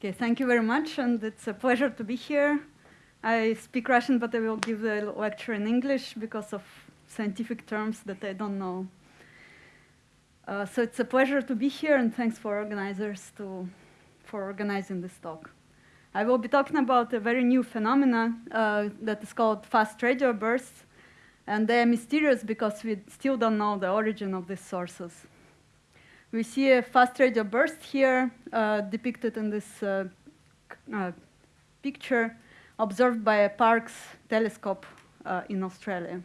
Okay, thank you very much, and it's a pleasure to be here. I speak Russian, but I will give the lecture in English because of scientific terms that I don't know. Uh, so it's a pleasure to be here, and thanks for organizers to, for organizing this talk. I will be talking about a very new phenomenon uh, that is called fast radio bursts, and they are mysterious because we still don't know the origin of these sources. We see a fast radio burst here uh, depicted in this uh, uh, picture observed by a Parkes telescope uh, in Australia.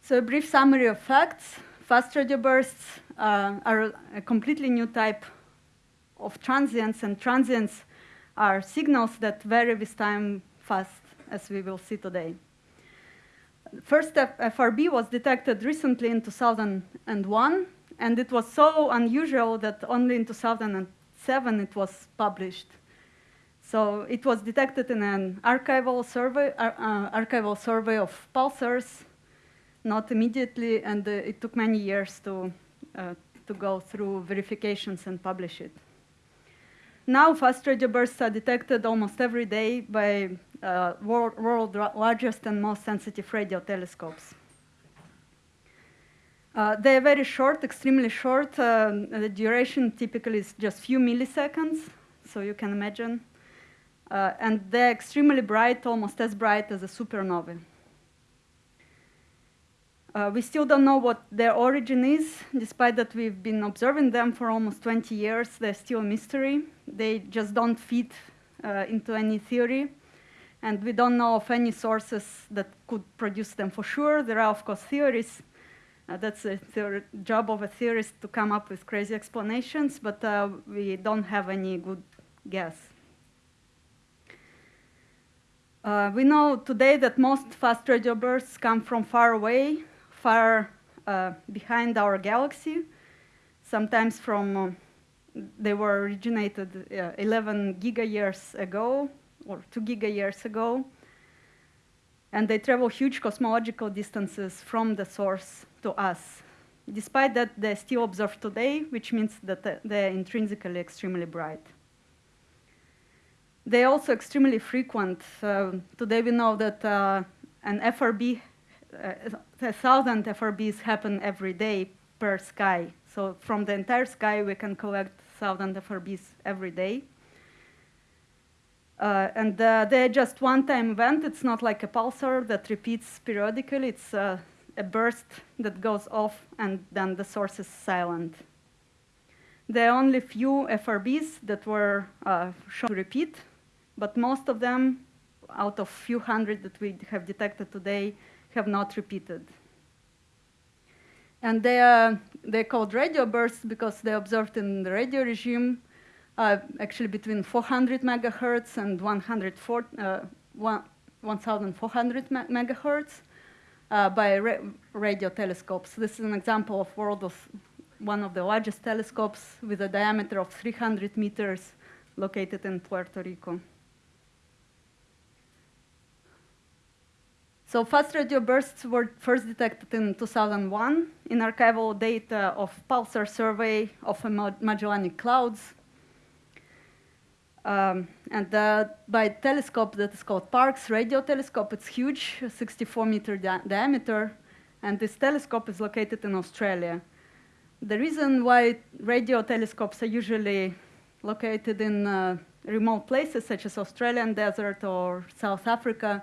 So a brief summary of facts. Fast radio bursts uh, are a completely new type of transients, and transients are signals that vary with time fast, as we will see today. First FRB was detected recently in 2001, and it was so unusual that only in 2007 it was published. So it was detected in an archival survey, uh, archival survey of pulsars, not immediately, and uh, it took many years to, uh, to go through verifications and publish it. Now fast radio bursts are detected almost every day by uh, world, world largest and most sensitive radio telescopes. Uh, they are very short, extremely short. Uh, the duration typically is just few milliseconds, so you can imagine. Uh, and they're extremely bright, almost as bright as a supernova. Uh, we still don't know what their origin is, despite that we've been observing them for almost 20 years. They're still a mystery. They just don't fit uh, into any theory. And we don't know of any sources that could produce them for sure. There are, of course, theories. Uh, that's the job of a theorist to come up with crazy explanations, but uh, we don't have any good guess. Uh, we know today that most fast radio bursts come from far away, far uh, behind our galaxy, sometimes from, uh, they were originated uh, 11 giga-years ago, or 2 giga-years ago, and they travel huge cosmological distances from the source to us. Despite that, they're still observed today, which means that they're intrinsically extremely bright. They're also extremely frequent. Uh, today we know that uh, an FRB uh, a thousand FRBs happen every day per sky. So from the entire sky, we can collect thousand FRBs every day. Uh, and uh, they're just one-time event. It's not like a pulsar that repeats periodically. It's uh, a burst that goes off, and then the source is silent. There are only few FRBs that were uh, shown to repeat, but most of them, out of few hundred that we have detected today, have not repeated. And they are they're called radio bursts because they're observed in the radio regime, uh, actually between 400 megahertz and 104, uh, 1,400 megahertz uh, by ra radio telescopes. This is an example of world of one of the largest telescopes with a diameter of 300 meters located in Puerto Rico. So fast radio bursts were first detected in 2001 in archival data of pulsar survey of Magellanic clouds. Um, and uh, by telescope that is called Parkes radio telescope, it's huge, 64 meter di diameter, and this telescope is located in Australia. The reason why radio telescopes are usually located in uh, remote places such as Australian desert or South Africa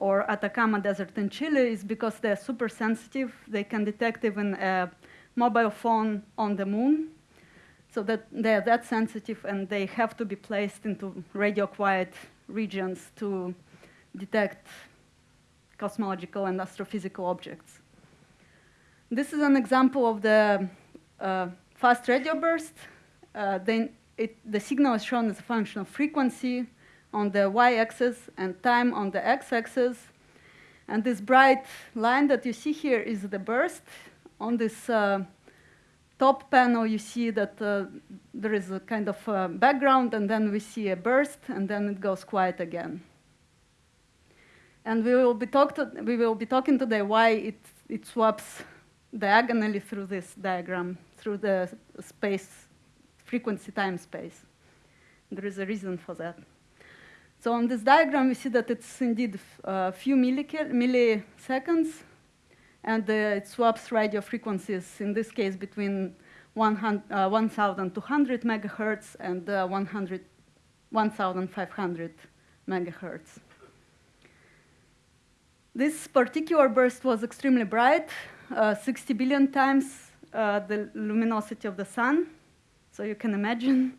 or Atacama Desert in Chile is because they're super sensitive. They can detect even a mobile phone on the moon. So that they're that sensitive and they have to be placed into radio quiet regions to detect cosmological and astrophysical objects. This is an example of the uh, fast radio burst. Uh, it, the signal is shown as a function of frequency, on the y-axis and time on the x-axis. And this bright line that you see here is the burst. On this uh, top panel, you see that uh, there is a kind of uh, background, and then we see a burst, and then it goes quiet again. And we will be, talk to, we will be talking today why it, it swaps diagonally through this diagram, through the space frequency time space. There is a reason for that. So on this diagram, we see that it's indeed a few milliseconds, and uh, it swaps radio frequencies, in this case, between 1,200 uh, megahertz and uh, 1,500 megahertz. This particular burst was extremely bright, uh, 60 billion times uh, the luminosity of the sun, so you can imagine.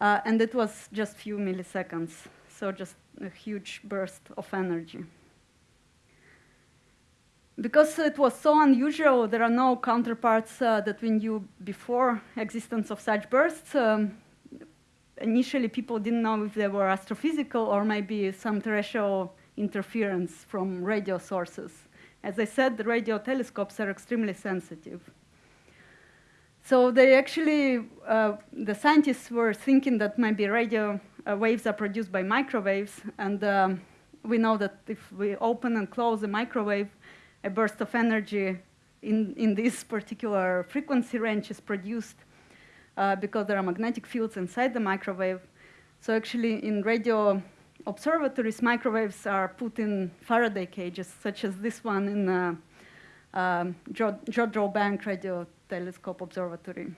Uh, and it was just few milliseconds, so just a huge burst of energy. Because it was so unusual, there are no counterparts uh, that we knew before existence of such bursts. Um, initially, people didn't know if they were astrophysical or maybe some terrestrial interference from radio sources. As I said, the radio telescopes are extremely sensitive. So they actually, uh, the scientists were thinking that maybe radio waves are produced by microwaves, and um, we know that if we open and close a microwave, a burst of energy in, in this particular frequency range is produced uh, because there are magnetic fields inside the microwave. So actually in radio observatories, microwaves are put in Faraday cages, such as this one in uh, um, Jodrell Bank Radio Telescope Observatory,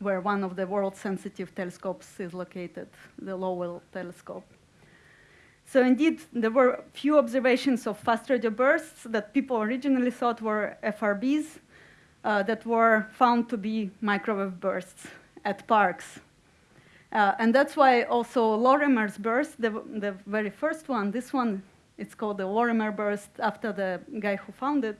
where one of the world sensitive telescopes is located, the Lovell telescope. So indeed, there were few observations of fast radio bursts that people originally thought were FRBs uh, that were found to be microwave bursts at Parkes. Uh, and that's why also Lorimer's burst, the, the very first one, this one, it's called the Lorimer burst after the guy who found it.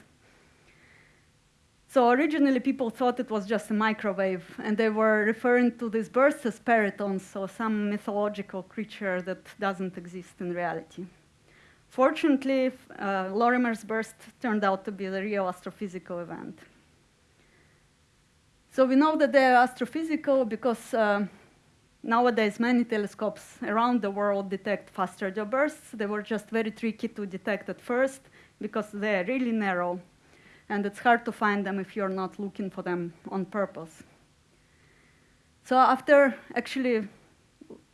So originally people thought it was just a microwave, and they were referring to these bursts as perytons, so some mythological creature that doesn't exist in reality. Fortunately, uh, Lorimer's burst turned out to be the real astrophysical event. So we know that they're astrophysical because uh, Nowadays, many telescopes around the world detect fast radio bursts. They were just very tricky to detect at first because they're really narrow, and it's hard to find them if you're not looking for them on purpose. So after actually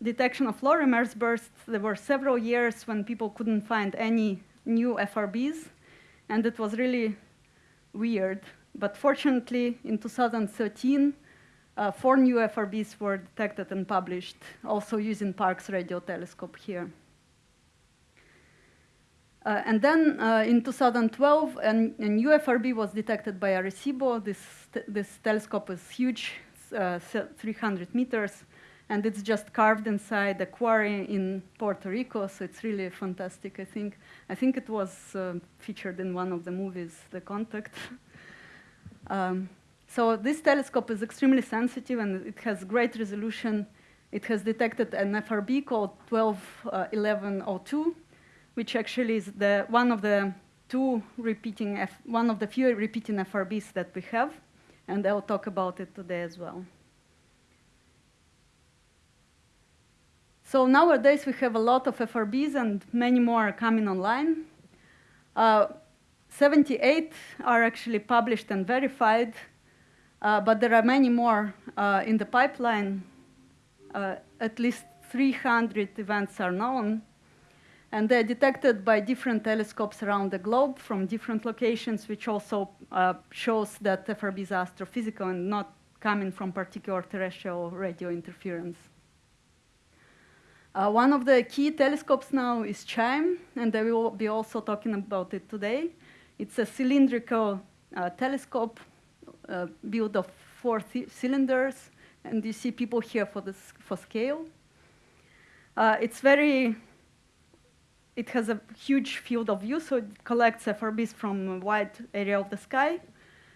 detection of Lorimer's bursts, there were several years when people couldn't find any new FRBs, and it was really weird. But fortunately, in 2013, uh, four new FRBs were detected and published, also using Parkes radio telescope here. Uh, and then uh, in 2012, an, a new FRB was detected by Arecibo. This, this telescope is huge, uh, 300 meters, and it's just carved inside a quarry in Puerto Rico, so it's really fantastic, I think. I think it was uh, featured in one of the movies, The Contact. um, so this telescope is extremely sensitive and it has great resolution. It has detected an FRB called 121102, which actually is the, one of the two repeating, F, one of the few repeating FRBs that we have, and I'll talk about it today as well. So nowadays we have a lot of FRBs and many more are coming online. Uh, 78 are actually published and verified, uh, but there are many more uh, in the pipeline. Uh, at least 300 events are known. And they're detected by different telescopes around the globe from different locations, which also uh, shows that FRB is astrophysical and not coming from particular terrestrial radio interference. Uh, one of the key telescopes now is CHIME, and I will be also talking about it today. It's a cylindrical uh, telescope uh, built of four cylinders, and you see people here for, this, for scale. Uh, it's very, it has a huge field of view, so it collects FRBs from a wide area of the sky,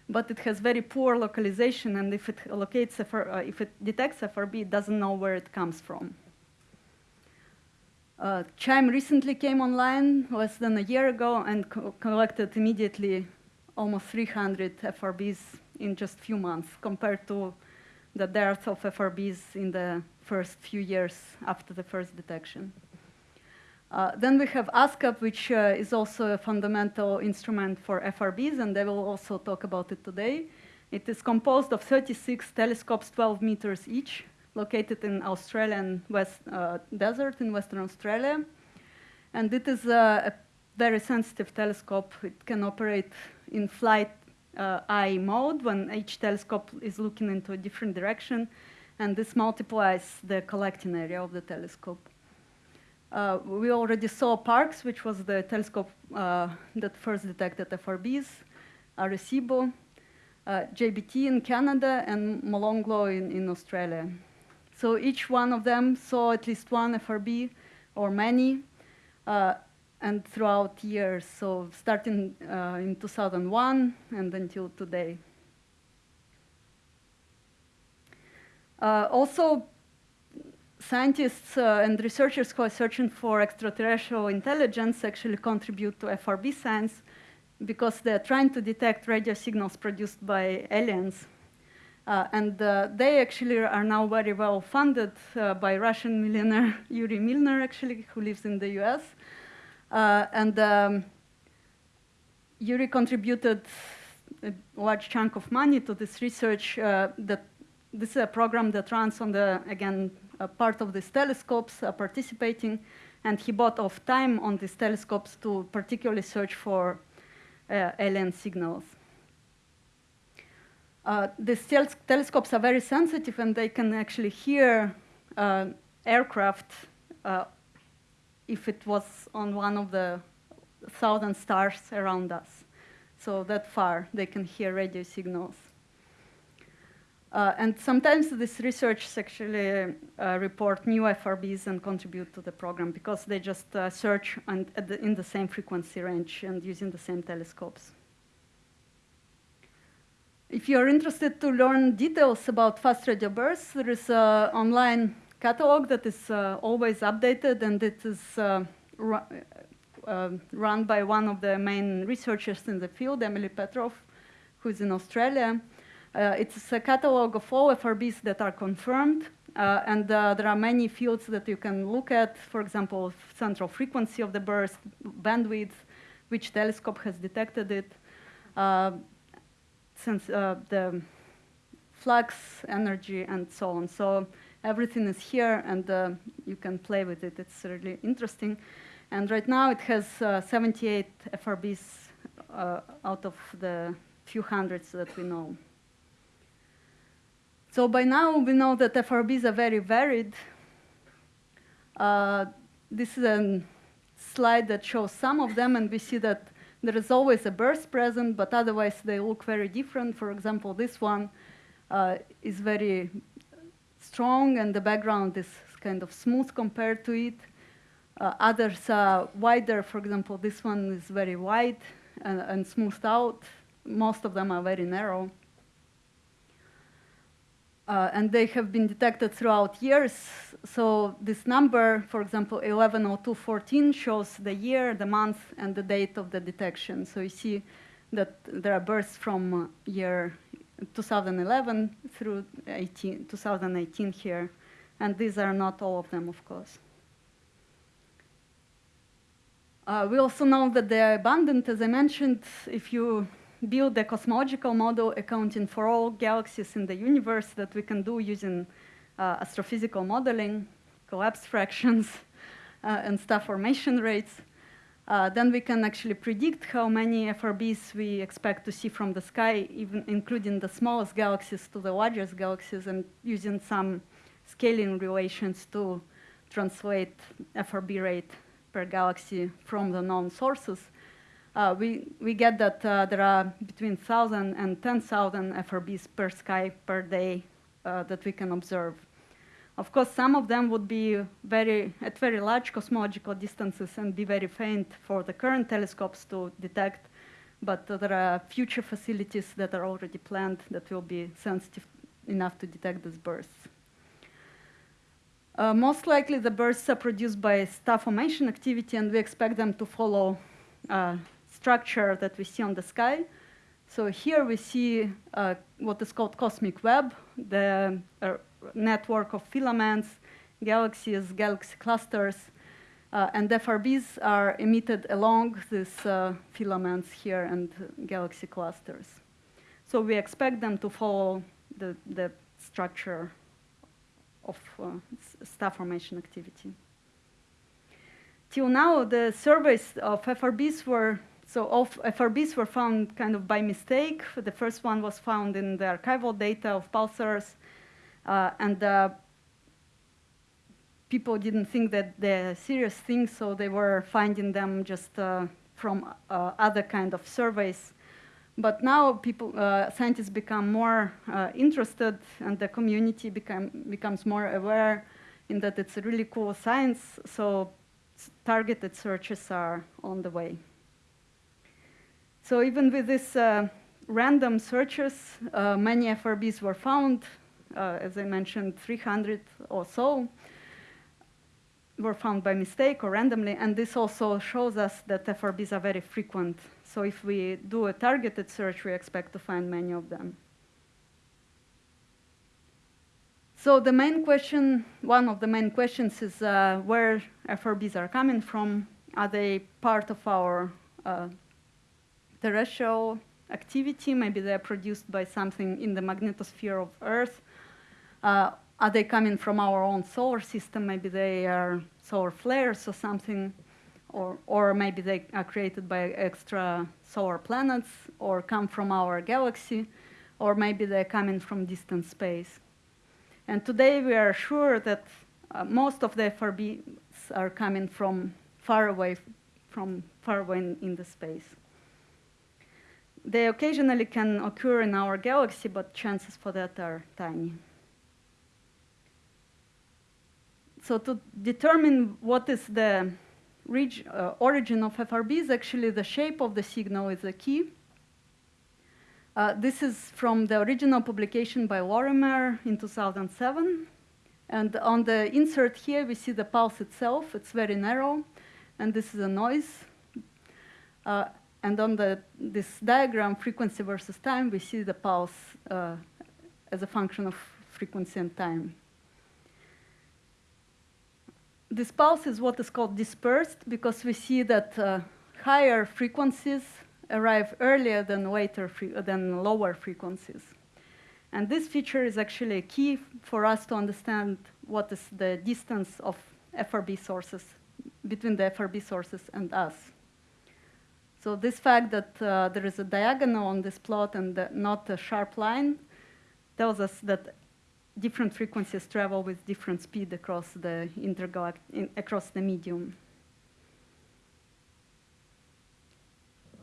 but it has very poor localization, and if it locates, FR, uh, if it detects FRB, it doesn't know where it comes from. Uh, CHIME recently came online less than a year ago and co collected immediately almost 300 FRBs in just few months compared to the dearth of FRBs in the first few years after the first detection. Uh, then we have ASKAP, which uh, is also a fundamental instrument for FRBs, and I will also talk about it today. It is composed of 36 telescopes, 12 meters each, located in Australian West uh, Desert in Western Australia. And it is a, a very sensitive telescope. It can operate in fly's uh, eye mode when each telescope is looking into a different direction, and this multiplies the collecting area of the telescope. Uh, we already saw Parkes, which was the telescope uh, that first detected FRBs, Arecibo, uh, JBT in Canada, and Molonglo in, in Australia. So each one of them saw at least one FRB or many, uh, and throughout years, so starting uh, in 2001 and until today. Uh, also, scientists uh, and researchers who are searching for extraterrestrial intelligence actually contribute to FRB science because they're trying to detect radio signals produced by aliens. Uh, and uh, they actually are now very well funded uh, by Russian millionaire Yuri Milner, actually, who lives in the US. Uh, and um, Yuri contributed a large chunk of money to this research. Uh, that this is a program that runs on the again part of these telescopes participating, and he bought off time on these telescopes to particularly search for alien signals. Uh, these tel telescopes are very sensitive and they can actually hear uh, aircraft uh, if it was on one of the thousand stars around us. So that far, they can hear radio signals. Uh, and sometimes this research actually uh, report new FRBs and contribute to the program because they just uh, search the, in the same frequency range and using the same telescopes. If you're interested to learn details about fast radio bursts, there is an online catalog that is uh, always updated and it is uh, uh, run by one of the main researchers in the field, Emily Petroff, who is in Australia. Uh, it's a catalog of all FRBs that are confirmed, uh, and uh, there are many fields that you can look at, for example, central frequency of the burst, bandwidth, which telescope has detected it, since the flux, energy, and so on. So everything is here and uh, you can play with it. It's really interesting. And right now it has uh, 78 FRBs uh, out of the few hundreds that we know. So by now we know that FRBs are very varied. Uh, this is a slide that shows some of them and we see that there is always a burst present, but otherwise they look very different. For example, this one uh, is very strong and the background is kind of smooth compared to it. Uh, others are wider, for example, this one is very wide and, and smoothed out. Most of them are very narrow. Uh, and they have been detected throughout years. So this number, for example, 110214 shows the year, the month, and the date of the detection. So you see that there are bursts from year 2011 through 18, 2018 here. And these are not all of them, of course. Uh, we also know that they are abundant, as I mentioned, if you build a cosmological model accounting for all galaxies in the universe that we can do using uh, astrophysical modeling, collapse fractions, uh, and star formation rates, uh, then we can actually predict how many FRBs we expect to see from the sky, even including the smallest galaxies to the largest galaxies, and using some scaling relations to translate FRB rate per galaxy from the known sources. Uh, we, we get that uh, there are between 1,000 and 10,000 FRBs per sky per day uh, that we can observe. Of course, some of them would be very, at very large cosmological distances and be very faint for the current telescopes to detect, but uh, there are future facilities that are already planned that will be sensitive enough to detect these bursts. Uh, most likely the bursts are produced by star formation activity and we expect them to follow uh, structure that we see on the sky. So here we see uh, what is called cosmic web, the uh, network of filaments, galaxies, galaxy clusters, uh, and FRBs are emitted along these uh, filaments here and galaxy clusters. So we expect them to follow the, the structure of uh, star formation activity. Till now, the surveys of FRBs were, so of FRBs were found kind of by mistake. The first one was found in the archival data of pulsars, uh, and uh, people didn't think that they're serious things, so they were finding them just uh, from uh, other kind of surveys. But now people, uh, scientists become more uh, interested and the community become, becomes more aware in that it's a really cool science, so targeted searches are on the way. So even with these uh, random searches, uh, many FRBs were found, uh, as I mentioned, 300 or so were found by mistake or randomly, and this also shows us that FRBs are very frequent. So if we do a targeted search, we expect to find many of them. So the main question, one of the main questions is uh, where FRBs are coming from. Are they part of our uh, terrestrial activity? Maybe they're produced by something in the magnetosphere of Earth. Uh, are they coming from our own solar system? Maybe they are solar flares or something, or, or maybe they are created by extra solar planets, or come from our galaxy, or maybe they're coming from distant space. And today we are sure that uh, most of the FRBs are coming from far away, from far away in, in the space. They occasionally can occur in our galaxy, but chances for that are tiny. so to determine what is the uh, origin of FRBs, actually the shape of the signal is the key. Uh, this is from the original publication by Lorimer in 2007. And on the insert here, we see the pulse itself. It's very narrow, and this is a noise. Uh, and on the, this diagram, frequency versus time, we see the pulse uh, as a function of frequency and time. This pulse is what is called dispersed because we see that uh, higher frequencies arrive earlier than, later than lower frequencies. And this feature is actually a key for us to understand what is the distance of FRB sources, between the FRB sources and us. So this fact that uh, there is a diagonal on this plot and not a sharp line tells us that different frequencies travel with different speed across the intergalact across the medium.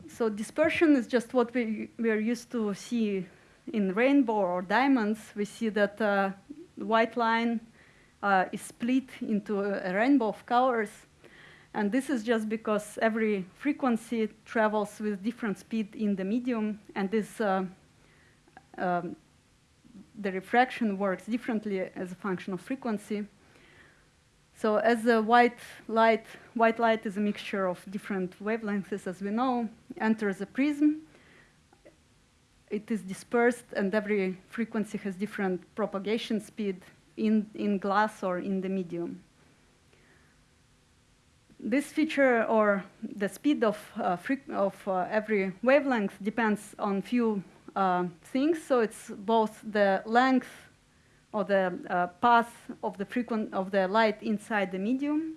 So dispersion is just what we, we are used to see in rainbow or diamonds. We see that uh, the white line uh, is split into a rainbow of colors. And this is just because every frequency travels with different speed in the medium, and this uh, um, the refraction works differently as a function of frequency. So as the white light, white light is a mixture of different wavelengths, as we know, enters a prism. It is dispersed, and every frequency has different propagation speed in, in glass or in the medium. This feature, or the speed of, uh, of uh, every wavelength, depends on few uh, things. So it's both the length or the uh, path of the frequent of the light inside the medium.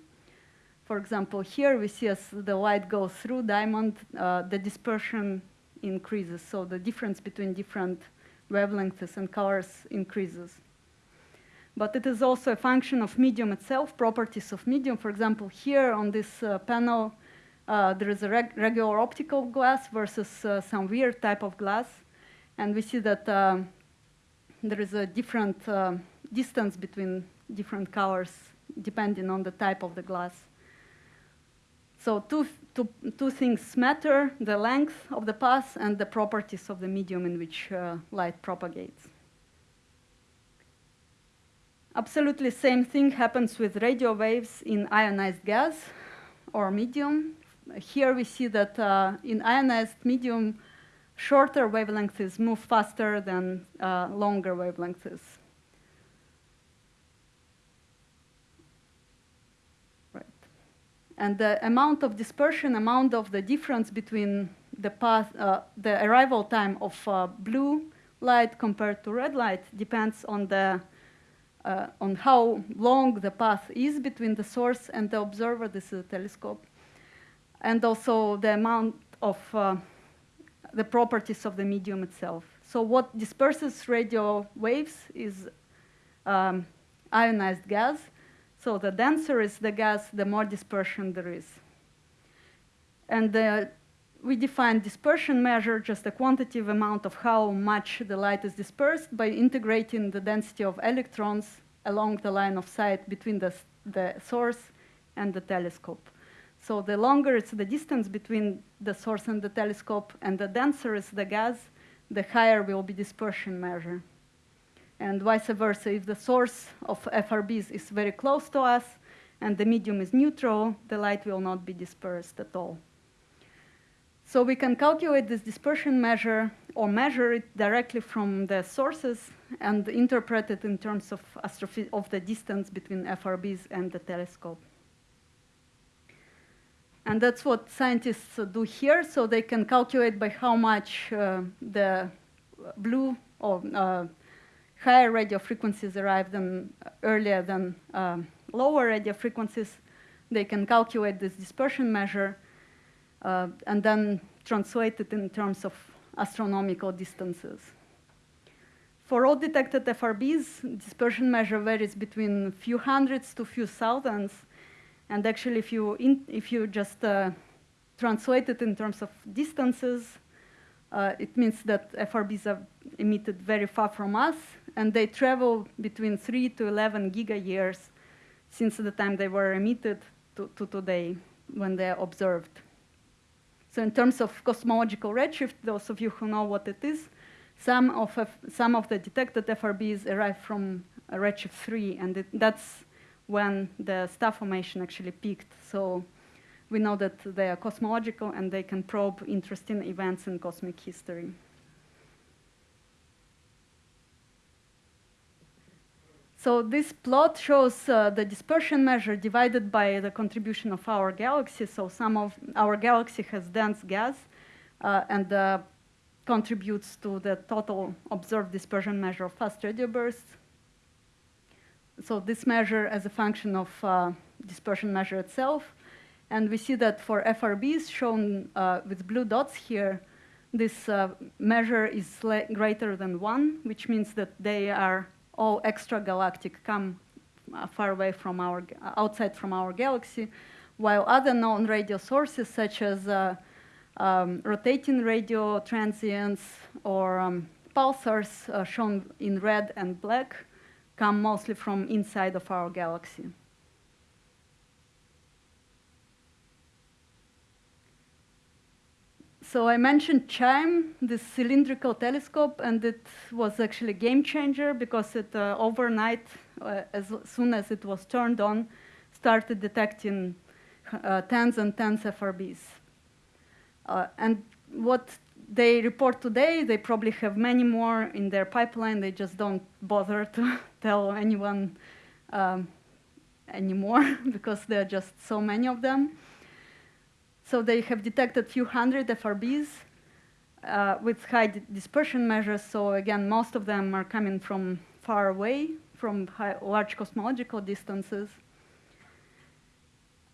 For example, here we see as the light goes through diamond, uh, the dispersion increases. So the difference between different wavelengths and colors increases. But it is also a function of medium itself, properties of medium. For example, here on this uh, panel, uh, there is a reg regular optical glass versus uh, some weird type of glass. And we see that uh, there is a different uh, distance between different colors depending on the type of the glass. So two, two, two things matter, the length of the path and the properties of the medium in which uh, light propagates. Absolutely same thing happens with radio waves in ionized gas or medium. Here we see that uh, in ionized medium, shorter wavelengths move faster than uh, longer wavelengths. Right. And the amount of dispersion, amount of the difference between the path, uh, the arrival time of uh, blue light compared to red light depends on the uh, on how long the path is between the source and the observer. This is a telescope, and also the amount of uh, the properties of the medium itself. So what disperses radio waves is um, ionized gas. So the denser is the gas, the more dispersion there is. And the we define dispersion measure, just a quantitative amount of how much the light is dispersed by integrating the density of electrons along the line of sight between the, the source and the telescope. So the longer it's the distance between the source and the telescope and the denser is the gas, the higher will be dispersion measure. And vice versa, if the source of FRBs is very close to us and the medium is neutral, the light will not be dispersed at all. So we can calculate this dispersion measure or measure it directly from the sources and interpret it in terms of, of the distance between FRBs and the telescope. And that's what scientists do here. So they can calculate by how much uh, the blue or uh, higher radio frequencies arrive than, earlier than um, lower radio frequencies. They can calculate this dispersion measure uh, and then translate it in terms of astronomical distances. For all detected FRBs, dispersion measure varies between a few hundreds to a few thousands. And actually, if you, in, if you just uh, translate it in terms of distances, uh, it means that FRBs are emitted very far from us, and they travel between 3 to 11 giga-years since the time they were emitted to, to today when they're observed. So in terms of cosmological redshift, those of you who know what it is, some of, F some of the detected FRBs arrive from redshift 3, and it, that's when the star formation actually peaked. So we know that they are cosmological and they can probe interesting events in cosmic history. So this plot shows uh, the dispersion measure divided by the contribution of our galaxy. So some of our galaxy has dense gas uh, and uh, contributes to the total observed dispersion measure of fast radio bursts. So this measure as a function of uh, dispersion measure itself. And we see that for FRBs shown uh, with blue dots here, this uh, measure is greater than one, which means that they are all extragalactic come uh, far away from our, outside from our galaxy, while other known radio sources such as uh, um, rotating radio transients or um, pulsars uh, shown in red and black come mostly from inside of our galaxy. So I mentioned CHIME, this cylindrical telescope, and it was actually a game changer because it uh, overnight, uh, as soon as it was turned on, started detecting uh, tens and tens FRBs. Uh, and what they report today, they probably have many more in their pipeline. They just don't bother to tell anyone um, anymore because there are just so many of them. So they have detected a few hundred FRBs uh, with high dispersion measures. So again, most of them are coming from far away, from high, large cosmological distances.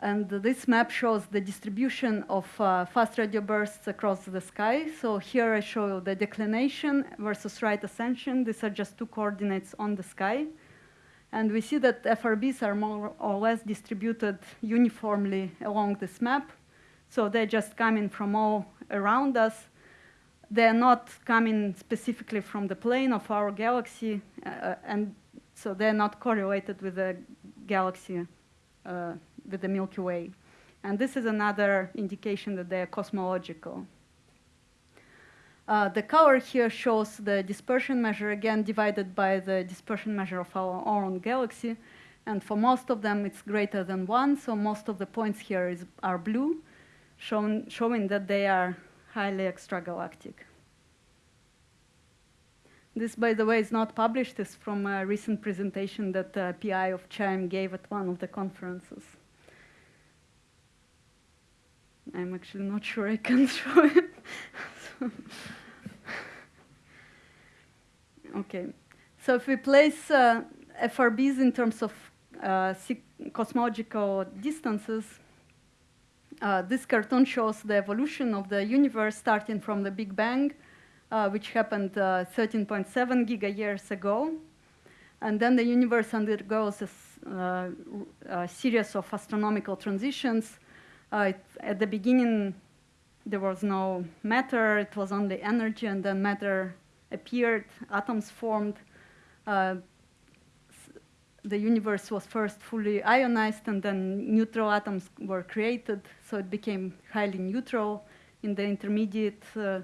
And this map shows the distribution of uh, fast radio bursts across the sky. So here I show you the declination versus right ascension. These are just two coordinates on the sky. And we see that FRBs are more or less distributed uniformly along this map. So they're just coming from all around us. They're not coming specifically from the plane of our galaxy, uh, and so they're not correlated with the galaxy, uh, with the Milky Way. And this is another indication that they're cosmological. Uh, the color here shows the dispersion measure, again, divided by the dispersion measure of our own galaxy. And for most of them, it's greater than one, so most of the points here is, are blue shown, showing that they are highly extragalactic. This, by the way, is not published. It's from a recent presentation that the PI of CHIME gave at one of the conferences. I'm actually not sure I can show it. okay, so if we place uh, FRBs in terms of uh, cosmological distances, uh, this cartoon shows the evolution of the universe starting from the Big Bang, uh, which happened 13.7 uh, giga years ago. And then the universe undergoes a, uh, a series of astronomical transitions. It, at the beginning, there was no matter, it was only energy, and then matter appeared, atoms formed. Uh, the universe was first fully ionized, and then neutral atoms were created, so it became highly neutral in the intermediate uh,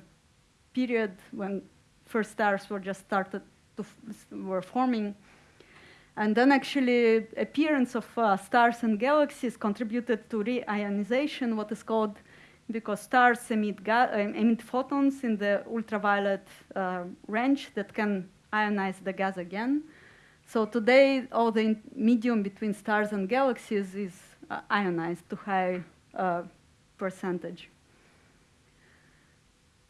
period when first stars were just started to were forming. And then actually appearance of uh, stars and galaxies contributed to reionization, what is called because stars emit, emit photons in the ultraviolet uh, range that can ionize the gas again. So today, all the medium between stars and galaxies is uh, ionized to high uh, percentage.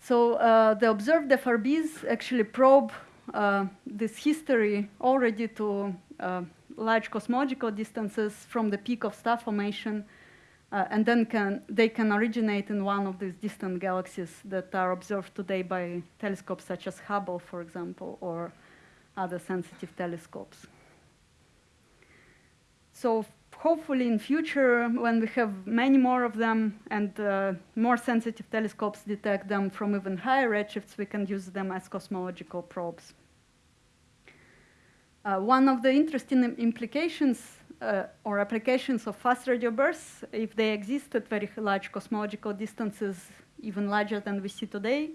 So uh, the observed FRBs actually probe uh, this history already to large cosmological distances from the peak of star formation uh, and then can, they can originate in one of these distant galaxies that are observed today by telescopes such as Hubble, for example, or other sensitive telescopes. So hopefully in future, when we have many more of them and uh, more sensitive telescopes detect them from even higher redshifts, we can use them as cosmological probes. Uh, one of the interesting implications uh, or applications of fast radio bursts, if they exist at very large cosmological distances, even larger than we see today,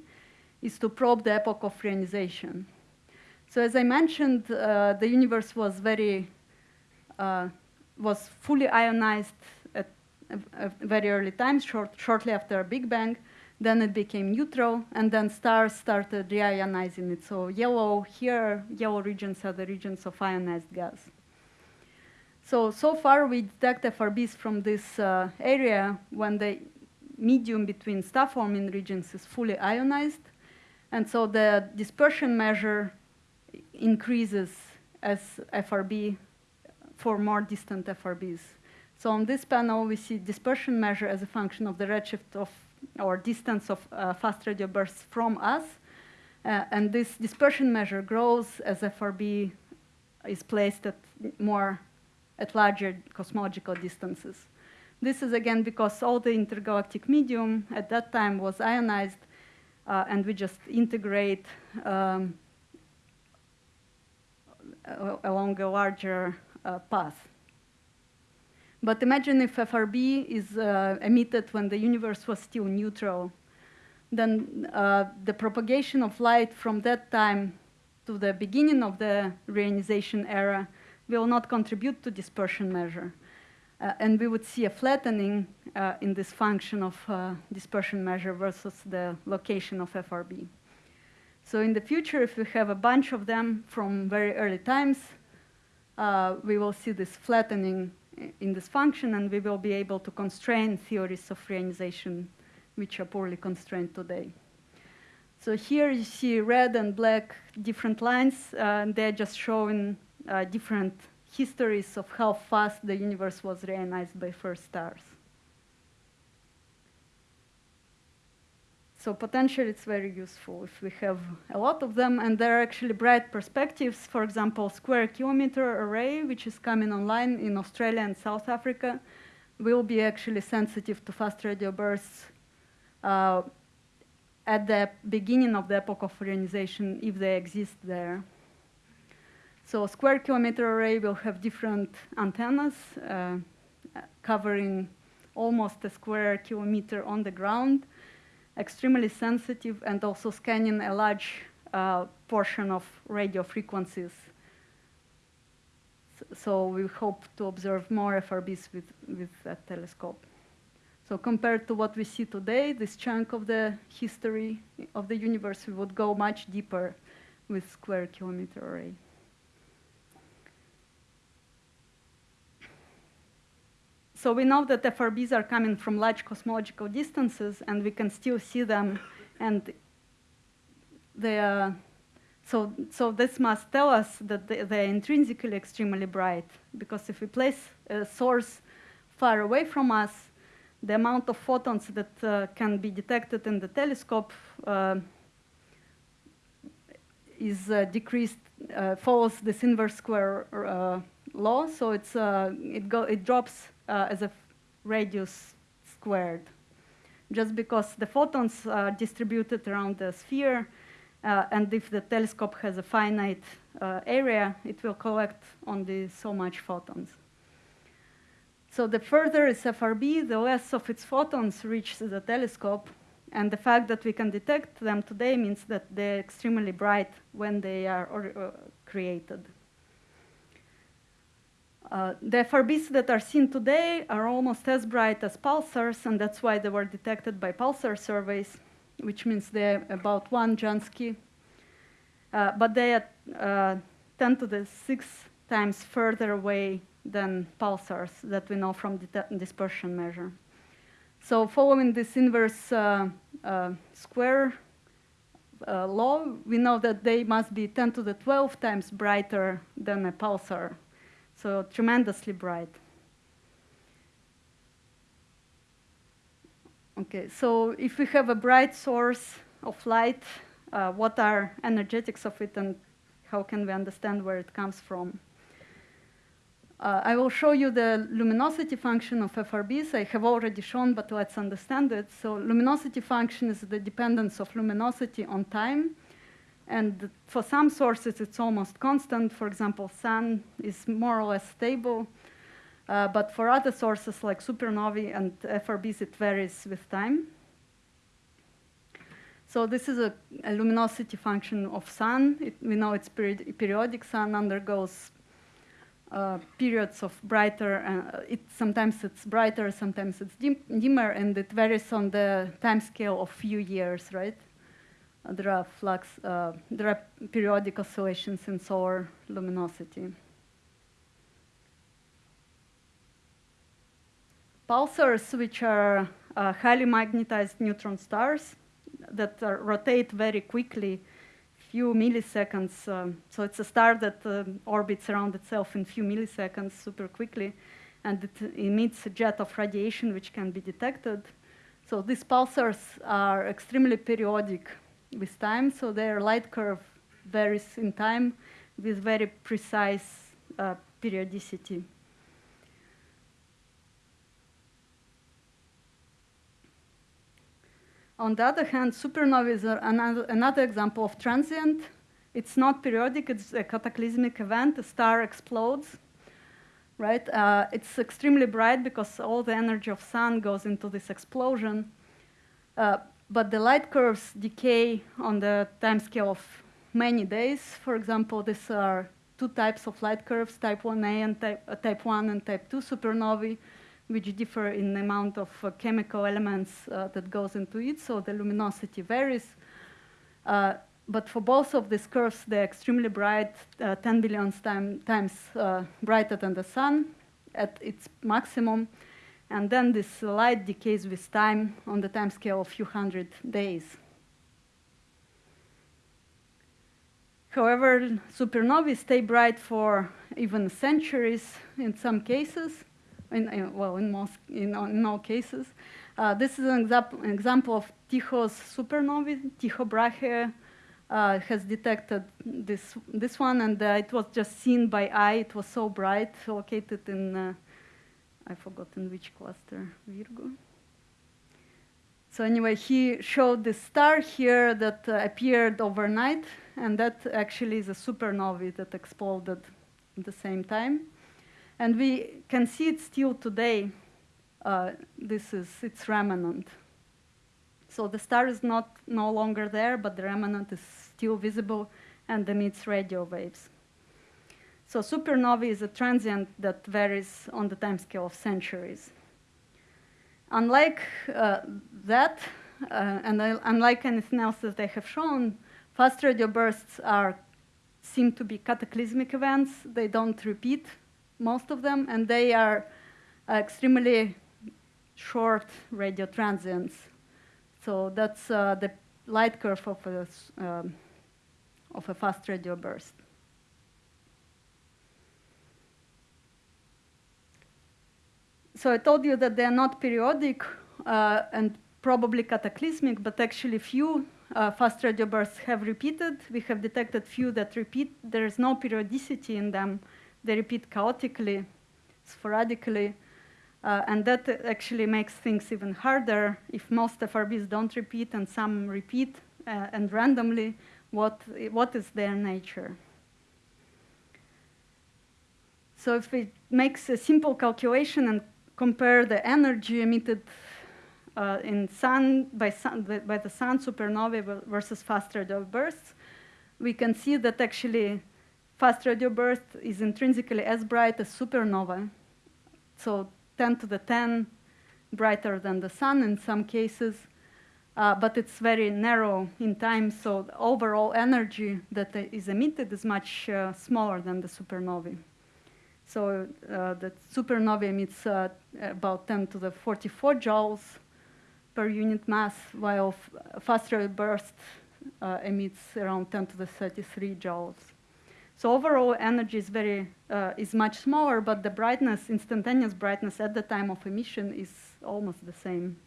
is to probe the epoch of reionization. So as I mentioned, uh, the universe was very, uh, was fully ionized at a, a very early times, short, shortly after a Big Bang. Then it became neutral, and then stars started reionizing it. So yellow here, yellow regions are the regions of ionized gas. So, so far we detect FRBs from this uh, area when the medium between star-forming regions is fully ionized. And so the dispersion measure increases as FRB for more distant FRBs. So on this panel, we see dispersion measure as a function of the redshift of or distance of uh, fast radio bursts from us. Uh, and this dispersion measure grows as FRB is placed at more at larger cosmological distances. This is again because all the intergalactic medium at that time was ionized, uh, and we just integrate um, along a larger uh, path. But imagine if FRB is uh, emitted when the universe was still neutral, then uh, the propagation of light from that time to the beginning of the reionization era will not contribute to dispersion measure. Uh, and we would see a flattening uh, in this function of uh, dispersion measure versus the location of FRB. So in the future, if we have a bunch of them from very early times, uh, we will see this flattening in this function, and we will be able to constrain theories of reionization, which are poorly constrained today. So here you see red and black different lines, uh, and they're just showing uh, different histories of how fast the universe was reionized by first stars. So potentially it's very useful if we have a lot of them, and there are actually bright perspectives. For example, Square Kilometre Array, which is coming online in Australia and South Africa, will be actually sensitive to fast radio bursts uh, at the beginning of the epoch of reionization, if they exist there. So square kilometre array will have different antennas uh, covering almost a square kilometer on the ground, extremely sensitive and also scanning a large uh, portion of radio frequencies. So we hope to observe more FRBs with, with that telescope. So compared to what we see today, this chunk of the history of the universe, we would go much deeper with square kilometer array. So we know that FRBs are coming from large cosmological distances, and we can still see them, and they are, so, so this must tell us that they, they're intrinsically extremely bright, because if we place a source far away from us, the amount of photons that uh, can be detected in the telescope uh, is uh, decreased, uh, follows this inverse square uh, law, so it's, uh, it, go, it drops Uh, as a radius squared. Just because the photons are distributed around the sphere, uh, and if the telescope has a finite uh, area, it will collect only so much photons. So the further is FRB, the less of its photons reach the telescope. And the fact that we can detect them today means that they're extremely bright when they are uh, created. Uh, the FRBs that are seen today are almost as bright as pulsars, and that's why they were detected by pulsar surveys, which means they're about one Jansky. Uh, but they are uh, 10 to the 6 times further away than pulsars that we know from the dispersion measure. So following this inverse uh, uh, square uh, law, we know that they must be 10 to the 12 times brighter than a pulsar, so tremendously bright. Okay, so if we have a bright source of light, uh, what are energetics of it and how can we understand where it comes from? Uh, I will show you the luminosity function of FRBs. I have already shown, but let's understand it. So luminosity function is the dependence of luminosity on time. And for some sources, it's almost constant. For example, sun is more or less stable. Uh, but for other sources like supernovae and FRBs, it varies with time. So this is a, a luminosity function of sun. It, we know it's periodic. Sun undergoes uh, periods of brighter, uh, it, sometimes it's brighter, sometimes it's dim dimmer, and it varies on the time scale of few years, right? There are flux, uh, there are periodic oscillations in solar luminosity. Pulsars, which are uh, highly magnetized neutron stars that rotate very quickly few milliseconds. Um, so it's a star that uh, orbits around itself in few milliseconds super quickly, and it emits a jet of radiation which can be detected. So these pulsars are extremely periodic with time, so their light curve varies in time with very precise uh, periodicity. On the other hand, supernovae are another, another example of transient. It's not periodic, it's a cataclysmic event. A star explodes, right? Uh, it's extremely bright because all the energy of sun goes into this explosion. Uh, but the light curves decay on the time scale of many days. For example, these are two types of light curves, type 1a and type, uh, type 1 and type 2 supernovae which differ in the amount of uh, chemical elements uh, that goes into it, so the luminosity varies. Uh, but for both of these curves, they're extremely bright, 10 billion time, times brighter than the sun at its maximum. And then this light decays with time on the time scale of a few hundred days. However, supernovae stay bright for even centuries in some cases in, in, well, in most, in, in all cases. Uh, this is an, example, an example of Tycho's supernovae. Tycho Brahe uh, has detected this, this one, and uh, it was just seen by eye. It was so bright, located in, uh, I forgot in which cluster, Virgo. So anyway, he showed the star here that uh, appeared overnight, and that actually is a supernovae that exploded at the same time. And we can see it still today. Uh, this is its remnant. So the star is not no longer there, but the remnant is still visible and emits radio waves. So supernovae is a transient that varies on the timescale of centuries. Unlike uh, that, uh, and unlike anything else that I have shown, fast radio bursts are seem to be cataclysmic events. They don't repeat most of them, and they are extremely short radio transients. So that's uh, the light curve of a, um, of a fast radio burst. So I told you that they are not periodic uh, and probably cataclysmic, but actually few uh, fast radio bursts have repeated. We have detected few that repeat. There is no periodicity in them. They repeat chaotically, sporadically. Uh, and that actually makes things even harder. If most FRBs don't repeat and some repeat uh, and randomly, what, what is their nature? So if we make a simple calculation and compare the energy emitted uh, in sun by, sun by the sun supernovae versus fast radio bursts, we can see that actually fast radio burst is intrinsically as bright as supernova. So 10 to the 10 brighter than the sun in some cases, uh, but it's very narrow in time, so the overall energy that is emitted is much uh, smaller than the supernovae. So uh, the supernova emits uh, about 10 to the 44 joules per unit mass, while faster burst uh, emits around 10 to the 33 joules. So overall energy is very uh, is much smaller, but the brightness, instantaneous brightness at the time of emission is almost the same.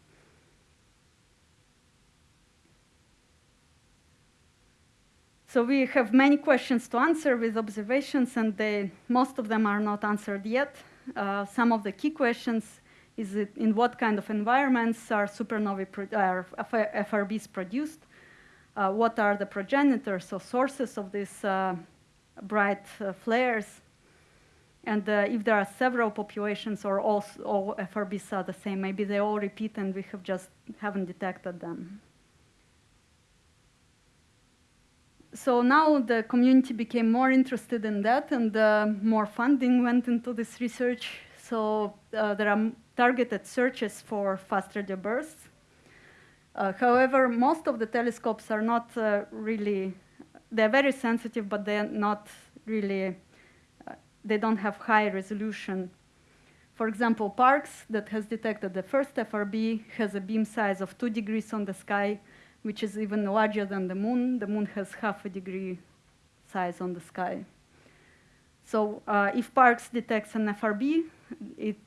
So we have many questions to answer with observations, and they, most of them are not answered yet. Uh, some of the key questions is it in what kind of environments are supernovae are FRBs produced? Uh, what are the progenitors or sources of these uh, bright uh, flares? And uh, if there are several populations or all, all FRBs are the same, maybe they all repeat and we have just haven't detected them. So now the community became more interested in that and uh, more funding went into this research. So uh, there are targeted searches for fast radio bursts. Uh, however, most of the telescopes are not uh, really, they're very sensitive, but they're not really, uh, they don't have high resolution. For example, Parkes that has detected the first FRB has a beam size of two degrees on the sky which is even larger than the moon. The moon has half a degree size on the sky. So uh, if Parkes detects an FRB, it,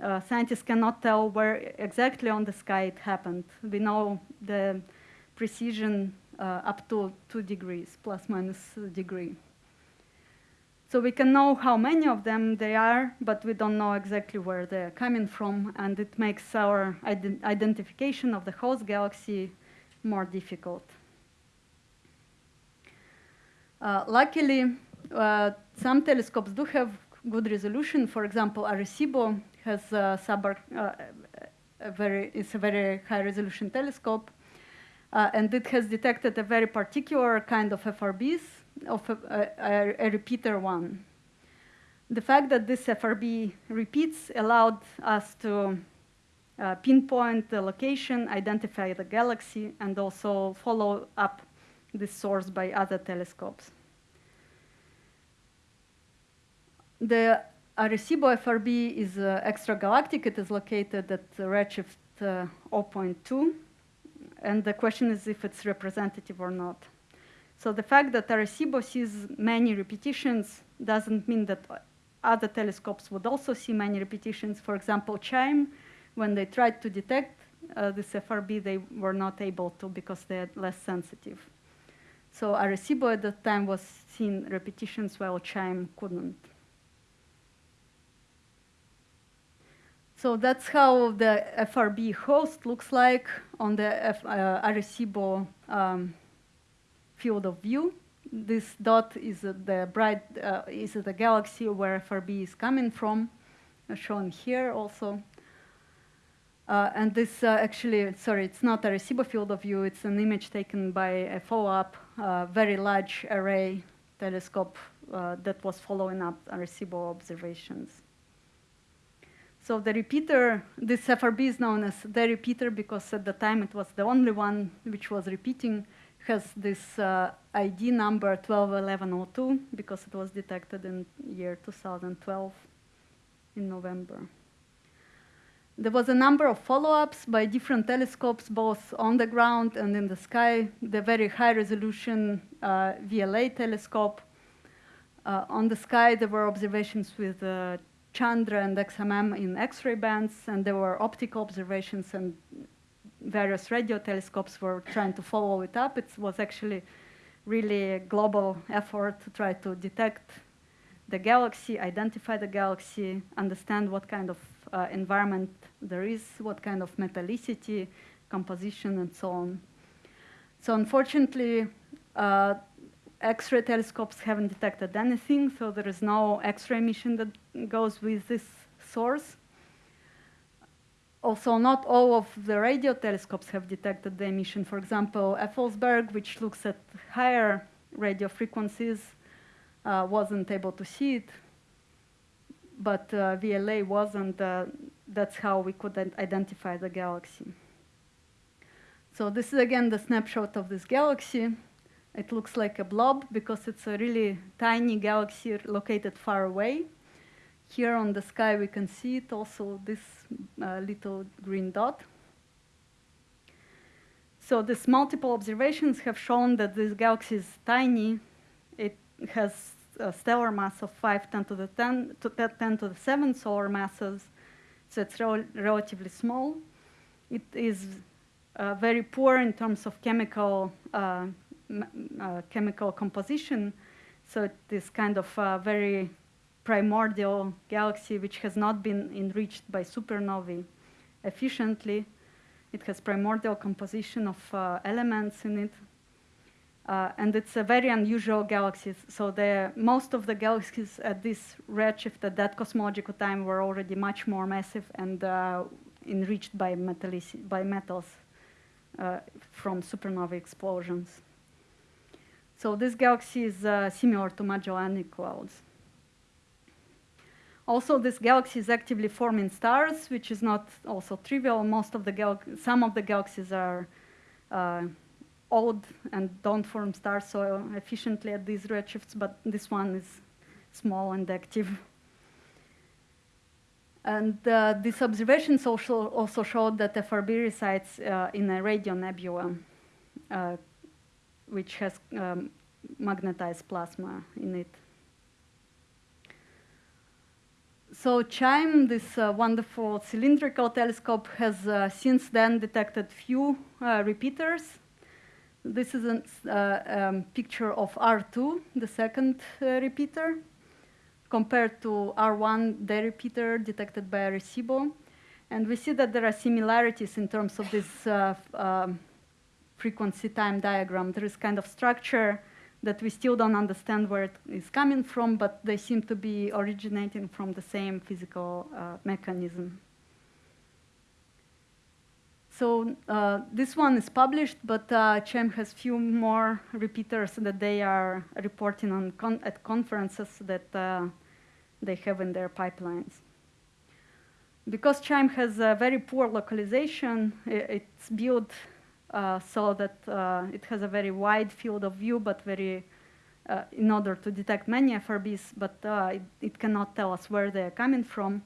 uh, scientists cannot tell where exactly on the sky it happened. We know the precision uh, up to two degrees, plus minus a degree. So we can know how many of them they are, but we don't know exactly where they're coming from, and it makes our ident identification of the host galaxy more difficult. Uh, luckily, uh, some telescopes do have good resolution. For example, Arecibo has a, sub, uh, a very, it's a very high resolution telescope. Uh, and it has detected a very particular kind of FRBs, of a, a, a, repeater one. The fact that this FRB repeats allowed us to uh, pinpoint the location, identify the galaxy, and also follow up this source by other telescopes. The Arecibo FRB is uh, extragalactic. It is located at redshift uh, 0.2. And the question is if it's representative or not. So the fact that Arecibo sees many repetitions doesn't mean that other telescopes would also see many repetitions. For example, CHIME when they tried to detect uh, this FRB, they were not able to because they are less sensitive. So Arecibo at that time was seeing repetitions while CHIME couldn't. So that's how the FRB host looks like on the F, uh, Arecibo um, field of view. This dot is the bright uh, is the galaxy where FRB is coming from, shown here also. Uh, and this uh, actually, sorry, it's not a Arecibo field of view, it's an image taken by a follow-up uh, very large array telescope uh, that was following up Arecibo observations. So the repeater, this FRB is known as the repeater because at the time it was the only one which was repeating, has this uh, ID number 121102 because it was detected in year 2012 in November. There was a number of follow-ups by different telescopes, both on the ground and in the sky. The very high-resolution uh, VLA telescope. Uh, on the sky, there were observations with uh, Chandra and XMM in X-ray bands, and there were optical observations and various radio telescopes were trying to follow it up. It was actually really a global effort to try to detect the galaxy, identify the galaxy, understand what kind of uh, environment there is, what kind of metallicity, composition, and so on. So unfortunately, uh, X-ray telescopes haven't detected anything, so there is no X-ray emission that goes with this source. Also, not all of the radio telescopes have detected the emission. For example, Effelsberg, which looks at higher radio frequencies, uh, wasn't able to see it but uh, VLA wasn't. Uh, that's how we could identify the galaxy. So this is again the snapshot of this galaxy. It looks like a blob because it's a really tiny galaxy located far away. Here on the sky we can see it also, this uh, little green dot. So these multiple observations have shown that this galaxy is tiny. It has stellar mass of 5 10 to the 10 to 10 to the 7 solar masses, so it's rel relatively small. It is uh, very poor in terms of chemical uh, uh, chemical composition, so it is kind of a very primordial galaxy which has not been enriched by supernovae efficiently. It has primordial composition of uh, elements in it, uh, and it's a very unusual galaxy. So the, most of the galaxies at this redshift at that cosmological time were already much more massive and uh, enriched by, by metals uh, from supernova explosions. So this galaxy is uh, similar to Magellanic clouds. Also, this galaxy is actively forming stars, which is not also trivial. Most of the some of the galaxies are uh, old and don't form stars so efficiently at these redshifts, but this one is small and active. And uh, these observations also, also showed that FRB resides uh, in a radio nebula, uh, which has um, magnetized plasma in it. So CHIME, this uh, wonderful cylindrical telescope, has uh, since then detected few uh, repeaters this is a uh, um, picture of R2, the second uh, repeater, compared to R1, the repeater detected by Arecibo. And we see that there are similarities in terms of this uh, um, frequency time diagram. There is kind of structure that we still don't understand where it is coming from, but they seem to be originating from the same physical uh, mechanism. So uh, this one is published, but uh, CHIME has few more repeaters that they are reporting on con at conferences that uh, they have in their pipelines. Because CHIME has a very poor localization, it's built uh, so that uh, it has a very wide field of view, but very uh, in order to detect many FRBs, but it, it, cannot tell us where they are coming from.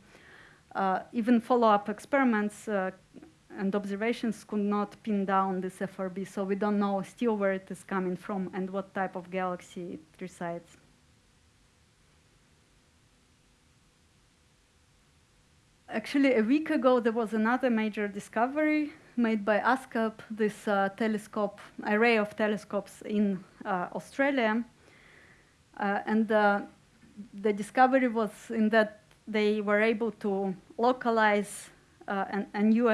even follow-up experiments and observations could not pin down this FRB, so we don't know still where it is coming from and what type of galaxy it resides. Actually, a week ago, there was another major discovery made by ASKAP, this uh, telescope, array of telescopes in uh, Australia. Uh, and uh, the discovery was in that they were able to localize uh, an, a new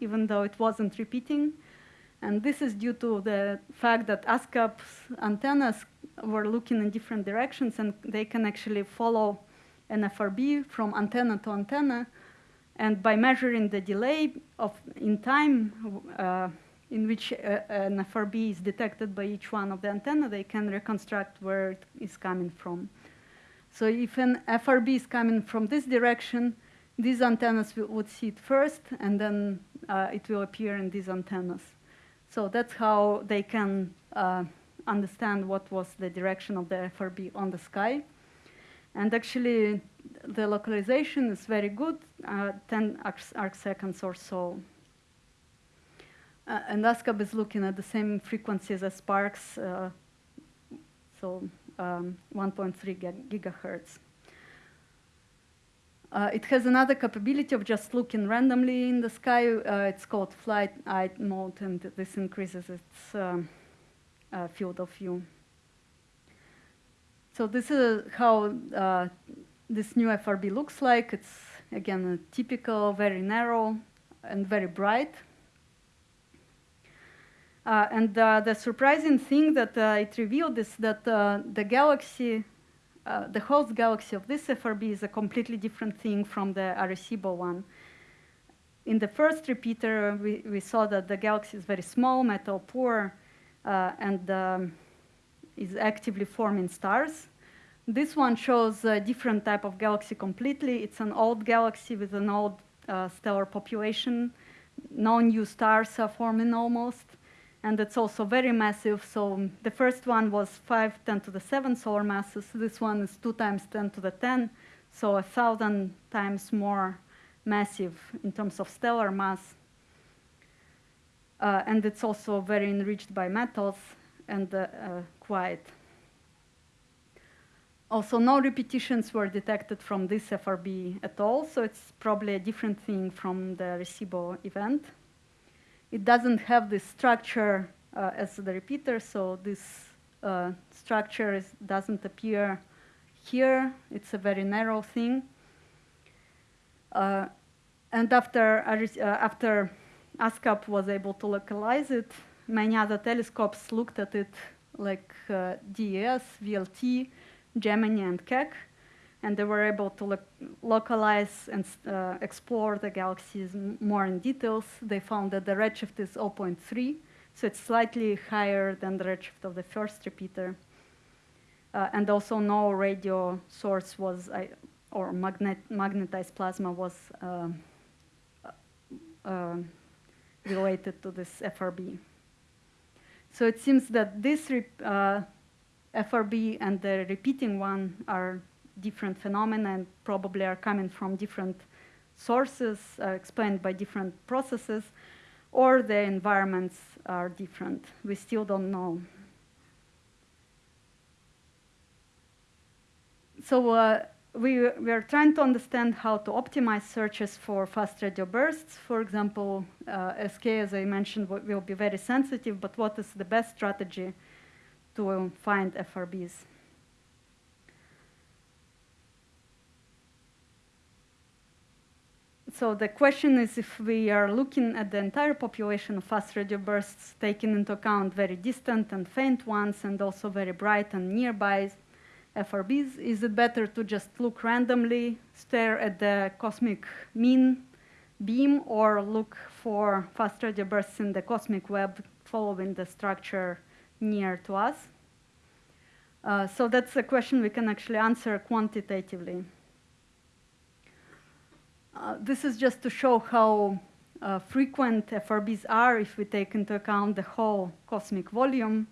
even though it wasn't repeating. And this is due to the fact that ASKAP's antennas were looking in different directions and they can actually follow an FRB from antenna to antenna. And by measuring the delay of in time uh, in which uh, an FRB is detected by each one of the antenna, they can reconstruct where it is coming from. So if an FRB is coming from this direction, these antennas would see it first, and then uh, it will appear in these antennas. So that's how they can uh, understand what was the direction of the FRB on the sky. And actually, the localization is very good. uh, 10 arc, arc, seconds or so. Uh, and ASKAP is looking at the same frequencies as Parkes, uh, so um, 1.3 gigahertz. Uh, it has another capability of just looking randomly in the sky. Uh, it's called fly's eye mode, and this increases its um, uh, field of view. So this is how uh, this new FRB looks like. It's, again, a typical, very narrow, and very bright. Uh, and uh, the surprising thing that it revealed is that the galaxy uh, the host galaxy of this FRB is a completely different thing from the Arecibo one. In the first repeater, we, we saw that the galaxy is very small, metal poor, uh, and um, is actively forming stars. This one shows a different type of galaxy completely. It's an old galaxy with an old uh, stellar population. No new stars are forming almost and it's also very massive. So the first one was 5, 10 to the 7 solar masses. This one is 2 times 10 to the 10, so a thousand times more massive in terms of stellar mass. Uh, and it's also very enriched by metals and uh, uh, quiet. Also, no repetitions were detected from this FRB at all, so it's probably a different thing from the Arecibo event. It doesn't have this structure uh, as the repeater, so this uh, structure is, doesn't appear here. It's a very narrow thing. Uh, and after, uh, after ASKAP was able to localize it, many other telescopes looked at it like uh, DES, VLT, Gemini, and Keck and they were able to lo localize and uh, explore the galaxies more in details. They found that the redshift is 0.3, so it's slightly higher than the redshift of the first repeater. Uh, and also no radio source was, uh, or magnet magnetized plasma was um, uh, related to this FRB. So it seems that this uh, FRB and the repeating one are different phenomena and probably are coming from different sources uh, explained by different processes, or the environments are different. We still don't know. So uh, we, we are trying to understand how to optimize searches for fast radio bursts. For example, uh, SK, as I mentioned, will be very sensitive, but what is the best strategy to find FRBs? So the question is if we are looking at the entire population of fast radio bursts, taking into account very distant and faint ones, and also very bright and nearby FRBs, is it better to just look randomly, stare at the cosmic mean beam, or look for fast radio bursts in the cosmic web following the structure near to us? Uh, so that's a question we can actually answer quantitatively. Uh, this is just to show how uh, frequent FRBs are if we take into account the whole cosmic volume,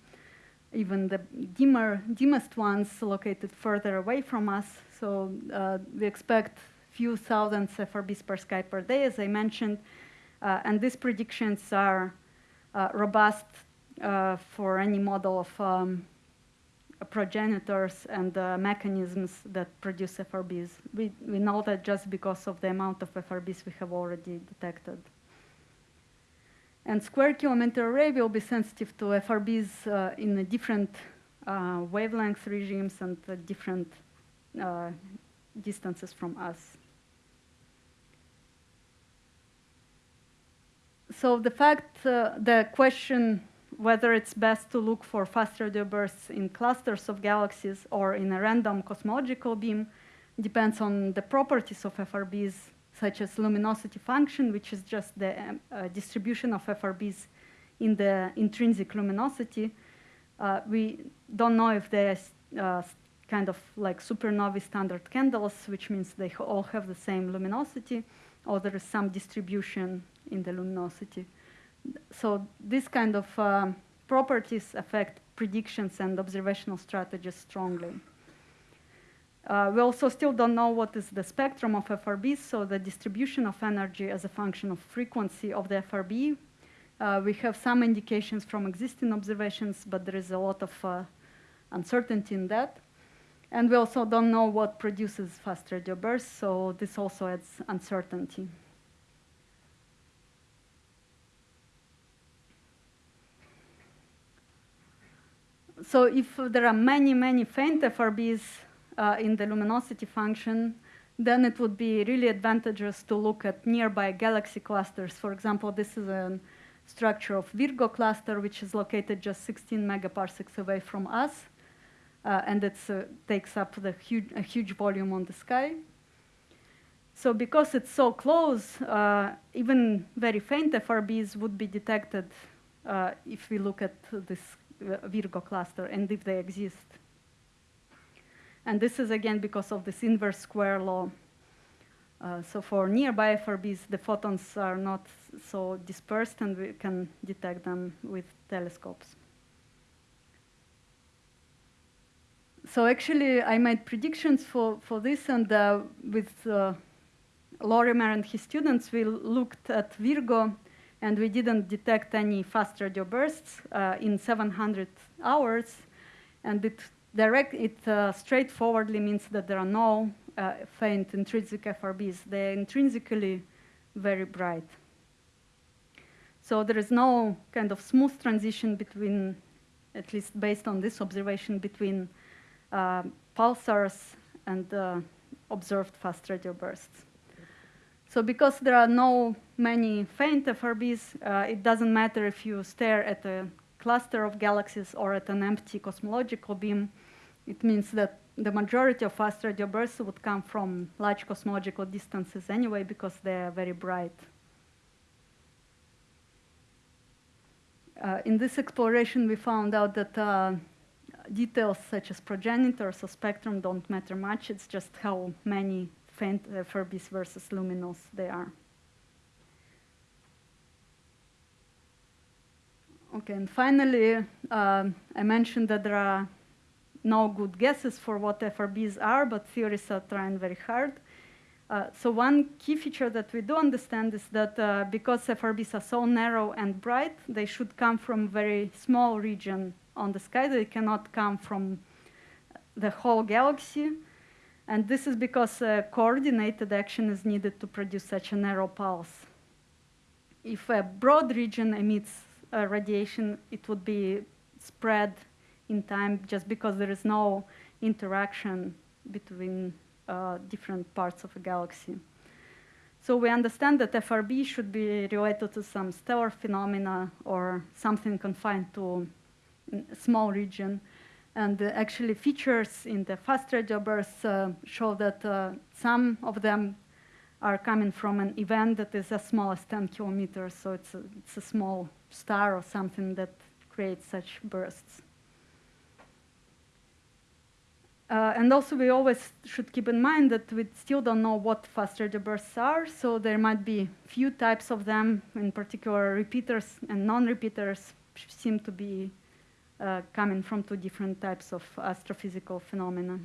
even the dimmer, dimmest ones located further away from us. So uh, we expect few thousands FRBs per sky per day, as I mentioned, uh, and these predictions are uh, robust for any model of um, progenitors and uh, mechanisms that produce FRBs. We, we know that just because of the amount of FRBs we have already detected. And square kilometer array will be sensitive to FRBs uh, in different uh, wavelength regimes and different uh, distances from us. So the fact, uh, the question whether it's best to look for fast radio bursts in clusters of galaxies or in a random cosmological beam depends on the properties of FRBs, such as luminosity function, which is just the um, uh, distribution of FRBs in the intrinsic luminosity. Uh, we don't know if they're uh, kind of like supernovae standard candles, which means they all have the same luminosity, or there is some distribution in the luminosity so this kind of uh, properties affect predictions and observational strategies strongly. Uh, we also still don't know what is the spectrum of FRBs, so the distribution of energy as a function of frequency of the FRB. Uh, we have some indications from existing observations, but there is a lot of uh, uncertainty in that. And we also don't know what produces fast radio bursts, so this also adds uncertainty. So if there are many, many faint FRBs uh, in the luminosity function, then it would be really advantageous to look at nearby galaxy clusters. For example, this is a structure of Virgo cluster, which is located just 16 megaparsecs away from us uh, and it uh, takes up the huge, a huge volume on the sky. So because it's so close, uh, even very faint FRBs would be detected uh, if we look at this Virgo cluster and if they exist. And this is again because of this inverse square law. Uh, so for nearby FRBs, the photons are not so dispersed and we can detect them with telescopes. so actually, I made predictions for, for this, and uh, with uh, Lorimer and his students, we looked at Virgo, and we didn't detect any fast radio bursts uh, in 700 hours, and it direct it uh, straightforwardly means that there are no uh, faint intrinsic FRBs. They're intrinsically very bright. So there is no kind of smooth transition between, at least based on this observation, between uh, pulsars and uh, observed fast radio bursts. So because there are no many faint FRBs, uh, it doesn't matter if you stare at a cluster of galaxies or at an empty cosmological beam. It means that the majority of fast radio bursts would come from large cosmological distances anyway because they are very bright. Uh, in this exploration, we found out that uh, details such as progenitors or spectrum don't matter much. It's just how many faint uh, FRBs versus luminous they are. Okay, and finally, uh, I mentioned that there are no good guesses for what FRBs are, but theorists are trying very hard. Uh, so one key feature that we do understand is that uh, because FRBs are so narrow and bright, they should come from very small region on the sky. They cannot come from the whole galaxy. And this is because uh, coordinated action is needed to produce such a narrow pulse. If a broad region emits uh, radiation, it would be spread in time just because there is no interaction between uh, different parts of a galaxy. So we understand that FRB should be related to some stellar phenomena or something confined to a small region. And actually features in the fast radio bursts uh, show that uh, some of them are coming from an event that is as small as 10 kilometers. So it's a, it's a small star or something that creates such bursts. Uh, and also, we always should keep in mind that we still don't know what fast radio bursts are, so there might be few types of them, in particular repeaters and non-repeaters seem to be uh, coming from two different types of astrophysical phenomena.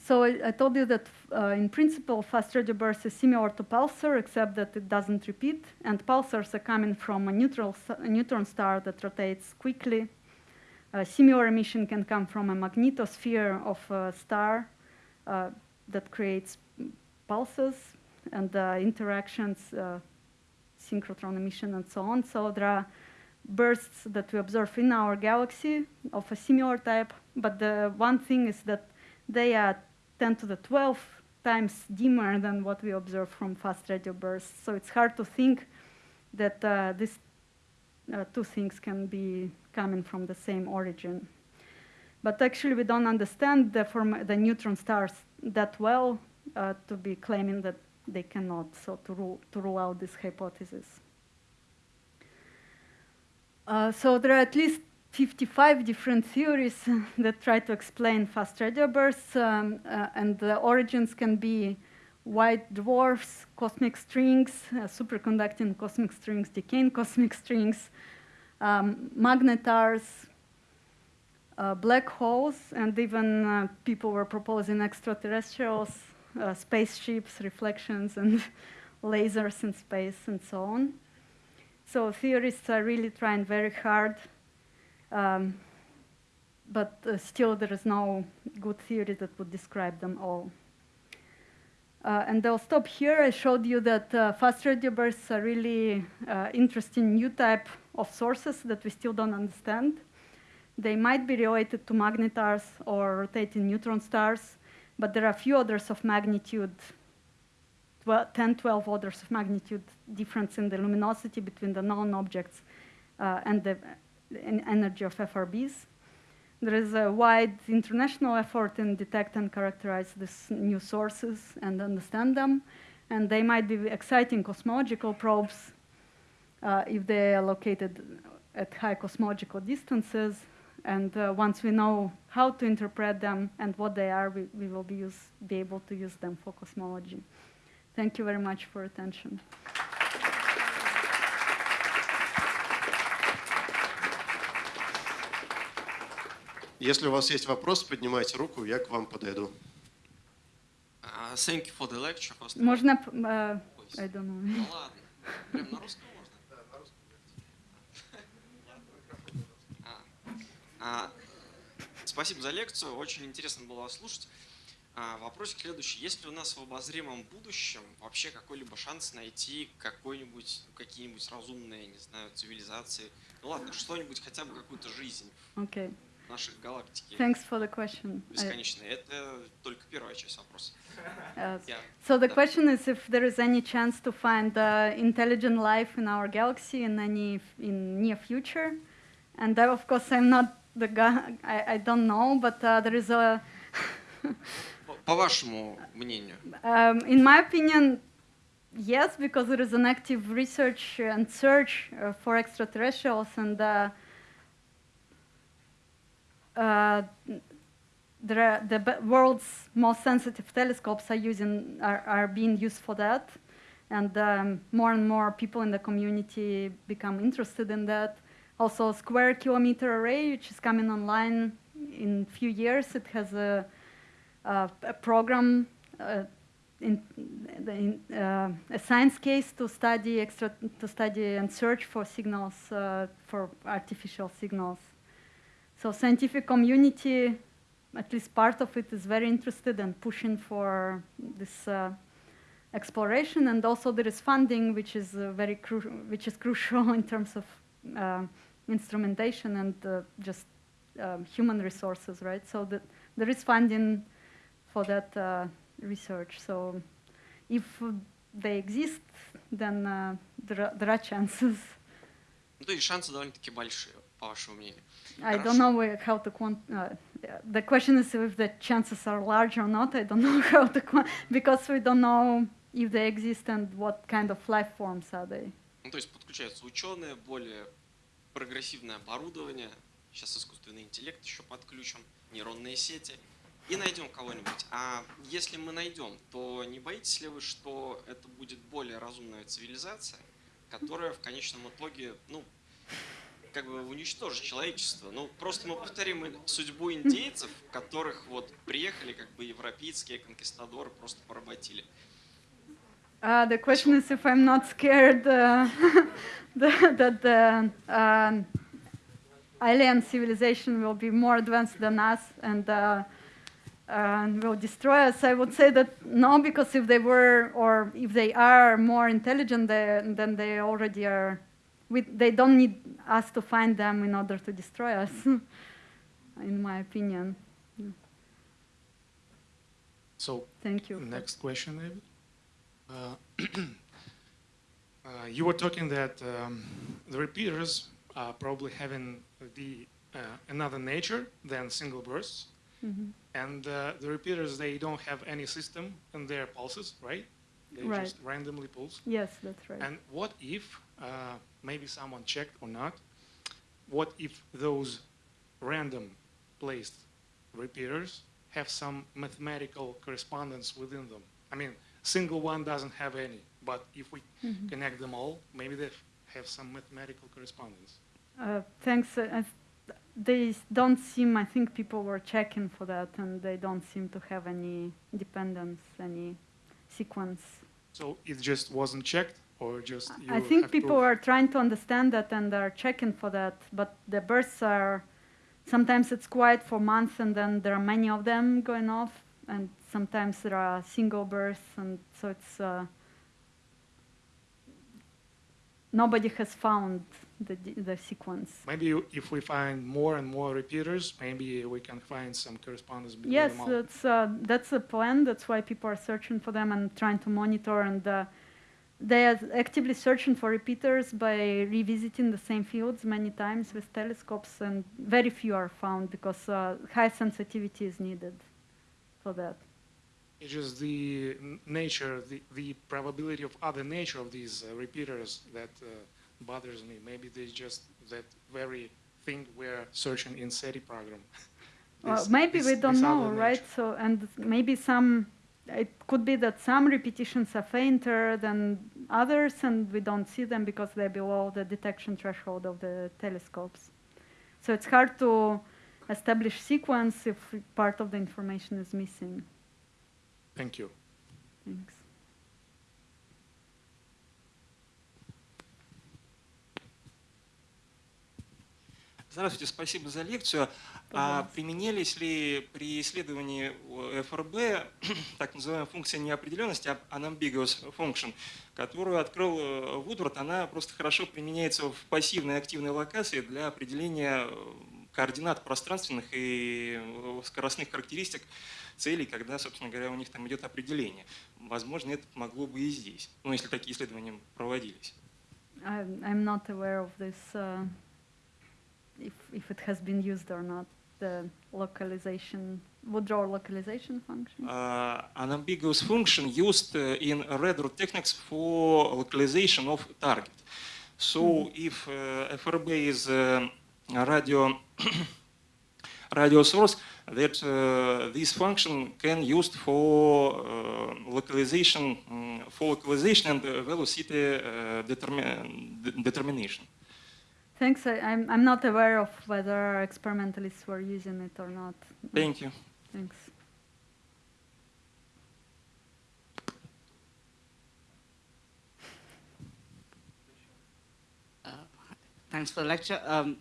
So I, I told you that uh, in principle, fast radio burst is similar to pulsar, except that it doesn't repeat, and pulsars are coming from a, neutral, a neutron star that rotates quickly a similar emission can come from a magnetosphere of a star uh, that creates pulses and uh, interactions, uh, synchrotron emission, and so on. So there are bursts that we observe in our galaxy of a similar type, but the one thing is that they are 10 to the 12 times dimmer than what we observe from fast radio bursts. So it's hard to think that uh, these uh, two things can be coming from the same origin. But actually, we don't understand the, the neutron stars that well uh, to be claiming that they cannot, so to rule, to rule out this hypothesis. Uh, so there are at least 55 different theories that try to explain fast radio bursts, um, uh, and the origins can be white dwarfs, cosmic strings, uh, superconducting cosmic strings, decaying cosmic strings, um, magnetars, uh, black holes, and even uh, people were proposing extraterrestrials, uh, spaceships, reflections, and lasers in space, and so on. So theorists are really trying very hard, um, but uh, still there is no good theory that would describe them all. Uh, and I'll stop here. I showed you that uh, fast radio bursts are really uh, interesting new type of sources that we still don't understand. They might be related to magnetars or rotating neutron stars, but there are a few orders of magnitude, 12, 10, 12 orders of magnitude difference in the luminosity between the known objects uh, and the energy of FRBs. There is a wide international effort in detect and characterize these new sources and understand them. And they might be exciting cosmological probes uh, if they are located at high cosmological distances. And uh, once we know how to interpret them and what they are, we, we will be, use, be able to use them for cosmology. Thank you very much for attention. Если у вас есть вопрос, поднимайте руку, я к вам подойду. Uh, thank you for the lecture. First of all. Можно, uh, Ой, I don't know. Ну ладно. Прям на русском Спасибо за лекцию, очень интересно было вас слушать. А, Вопросик следующий. Есть ли у нас в обозримом будущем вообще какой-либо шанс найти какой-нибудь, ну, какие-нибудь разумные, не знаю, цивилизации? Ну ладно, что-нибудь, хотя бы какую-то жизнь Okay. в нашей галактике Thanks for the question. I- бесконечной? Это только первая часть вопроса. uh, Я So the Да. question is if there is any chance to find uh, intelligent life in our galaxy in any in near future, and I, of course I'm not the guy. I, I don't know, but uh, there is a. По- По вашему мнению, um, in my opinion, yes, because there is an active research and search uh, for extraterrestrials, and uh, uh, there are the be- world's most sensitive telescopes are using are, are being used for that, and um, more and more people in the community become interested in that. Also, Square Kilometer Array, which is coming online in a few years, it has a, a, a program uh, in, in uh, a science case to study extra to study and search for signals uh, for artificial signals. So scientific community, at least part of it, is very interested and pushing for this uh, exploration, and also there is funding, which is uh, very which is crucial in terms of uh, instrumentation and uh, just um, human resources, right? So that there is funding for that uh, research. So if they exist, then uh, there, are, there are chances. ну то есть шансы довольно-таки большие, по вашему мнению. I Хорошо. don't know where- how to quant. Uh, yeah, the question is if the chances are large or not. I don't know how to quant because we don't know if they exist and what kind of life forms are they. Ну, то есть подключаются ученые, более прогрессивное оборудование, сейчас искусственный интеллект еще подключим, нейронные сети, и найдем кого-нибудь. А если мы найдем, то не боитесь ли вы, что это будет более разумная цивилизация, которая в конечном итоге, ну, как бы уничтожит человечество? Ну, просто мы повторим судьбу индейцев, которых вот приехали как бы европейские конкистадоры, просто поработили. Uh, the question is if I'm not scared uh, the- that the um, alien civilization will be more advanced than us and uh, and will destroy us. I would say that no, because if they were or if they are more intelligent, they, then they already are. We, they don't need us to find them in order to destroy us, in my opinion. So Thank you. next question, David. Uh, uh, you were talking that um, the repeaters are probably having the uh, another nature than single bursts, Mhm. and uh, the repeaters they don't have any system in their pulses, right? They Right. just randomly pulse. Yes, that's right. And what if, uh, maybe someone checked or not, what if those random placed repeaters have some mathematical correspondence within them? I mean, single one doesn't have any, but if we Mhm. connect them all, maybe they have some mathematical correspondence. Uh, thanks. Uh, they don't seem, I think people were checking for that and they don't seem to have any dependence, any sequence. So it just wasn't checked, or just you I think people are trying to understand that and are checking for that, but the bursts are, sometimes it's quiet for months and then there are many of them going off and sometimes there are single births, and so it's, uh, nobody has found the, the sequence. Maybe if we find more and more repeaters, maybe we can find some correspondence between Yes, them all. that's uh, that's a plan. That's why people are searching for them and trying to monitor. And uh, they are actively searching for repeaters by revisiting the same fields many times with telescopes, and very few are found because uh, high sensitivity is needed for that. It's just the nature, the, the probability of other nature of these uh, repeaters that uh, bothers me. Maybe there's just that very thing we're searching in SETI program. Well, This- maybe this- we don't know, right? nature. So, and maybe some, it could be that some repetitions are fainter than others, and we don't see them because they're below the detection threshold of the telescopes. So it's hard to establish sequence if part of the information is missing. Thank you. Thanks. Здравствуйте, спасибо за лекцию. А применялись ли при исследовании ФРБ так называемая функция неопределенности, unambiguous function, которую открыл э, Вудвард, она просто хорошо применяется в пассивной и активной локации для определения э, координат пространственных и э, скоростных характеристик целей, когда, собственно говоря, у них там идет определение. Возможно, это могло бы и здесь, ну, если такие исследования проводились. I'm, not aware of this, uh, if, if it has been used or not, the localization, Woodrow localization function. uh, an ambiguous function used uh, in redroot techniques for localization of target. So if uh, FRB is uh, a radio radio source, that uh, this function can used for uh, localization um, for localization and uh, velocity uh, determi- determination. Thanks. I, I'm, I'm not aware of whether experimentalists were using it or not. Thank you. Thanks. Uh, Thanks for the lecture. Um,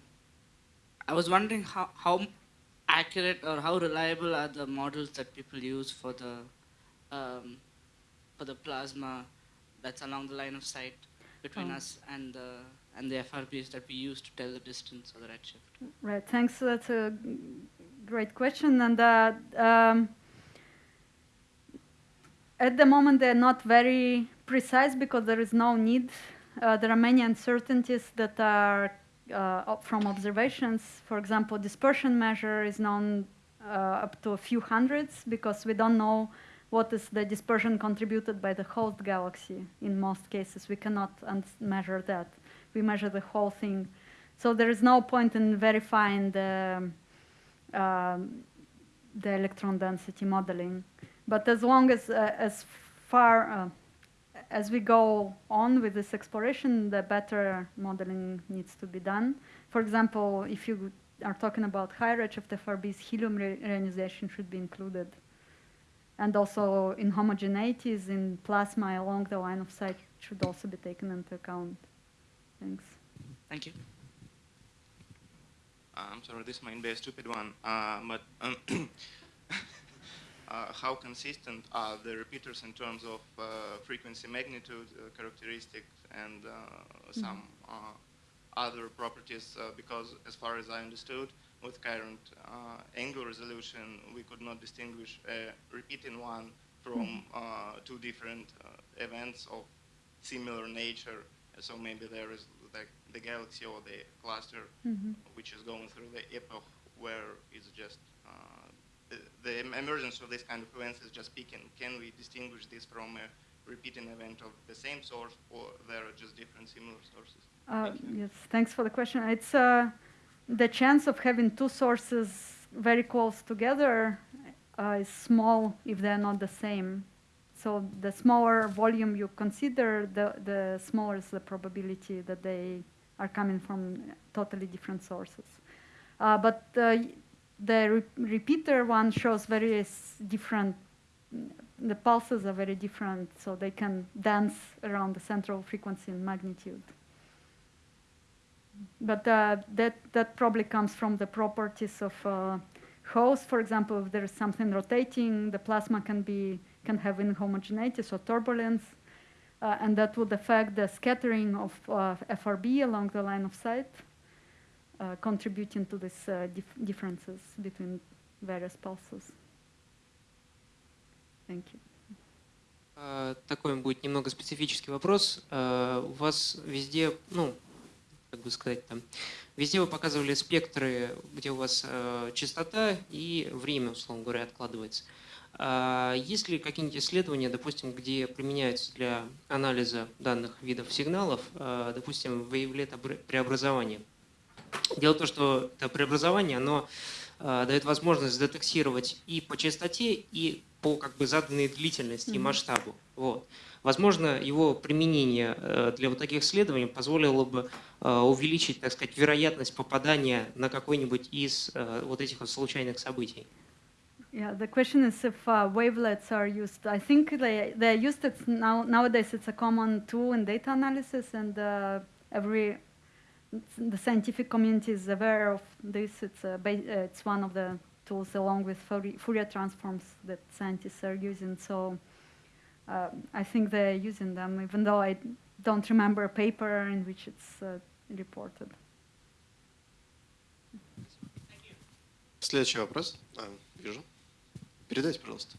I was wondering how, how accurate or how reliable are the models that people use for the um, for the plasma that's along the line of sight between Oh. us and the and the FRBs that we use to tell the distance or the redshift. Right. Thanks. That's a great question. And uh, um, at the moment, they're not very precise because there is no need. Uh, there are many uncertainties that are from observations. For example, dispersion measure is known uh, up to a few hundreds because we don't know what is the dispersion contributed by the host galaxy. In most cases, we cannot measure that. We measure the whole thing. So there is no point in verifying the, um, the electron density modeling. But as long as, uh, as far uh, as we go on with this exploration, the better modeling needs to be done. For example, if you are talking about high redshift FRBs, helium re- ionization should be included. And also in homogeneities in plasma along the line of sight should also be taken into account. Thanks. Thank you. Uh, I'm sorry, this might be a stupid one, uh, but um, uh, how consistent are the repeaters in terms of uh, frequency magnitude uh, characteristics and uh, some uh, other properties? Uh, because as far as I understood, with current uh, angle resolution, we could not distinguish a repeating one from uh, two different uh, events of similar nature. So maybe there is the, the galaxy or the cluster Mhm. which is going through the epoch where it's just the, emergence of this kind of events is just peaking. Can we distinguish this from a repeating event of the same source, or there are just different similar sources? Uh, yes, thanks for the question. It's uh, the chance of having two sources very close together uh, is small if they're not the same. So the smaller volume you consider, the, the smaller is the probability that they are coming from totally different sources. Uh, but uh, the re repeater one shows very different, the pulses are very different, so they can dance around the central frequency and magnitude. But uh, that, that probably comes from the properties of uh, host. For example, if there is something rotating, the plasma can, be, can have inhomogeneity, so turbulence, uh, and that would affect the scattering of uh, FRB along the line of sight, contributing to these uh, dif differences between various pulses. Thank you. Такой будет немного специфический вопрос. У вас везде, ну, как бы сказать, там, везде вы показывали спектры, где у вас э, частота и время, условно говоря, откладывается. А есть ли какие-нибудь исследования, допустим, где применяются для анализа данных видов сигналов, допустим, выявлет преобразование? Дело в том, что это преобразование, оно э, дает возможность детектировать и по частоте, и по как бы заданной длительности и масштабу. Вот. Возможно, его применение э, для вот таких исследований позволило бы э, увеличить, так сказать, вероятность попадания на какой-нибудь из вот этих вот случайных событий. Yeah, the question is if uh, wavelets are used. I think they they're used. It's now nowadays it's a common tool in data analysis, and uh, every the scientific community is aware of this. It's a it's one of the tools along with Fourier transforms that scientists are using. So uh, I think they're using them, even though I don't remember a paper in which it's uh, reported. Следующий вопрос. А, вижу. Передайте, пожалуйста.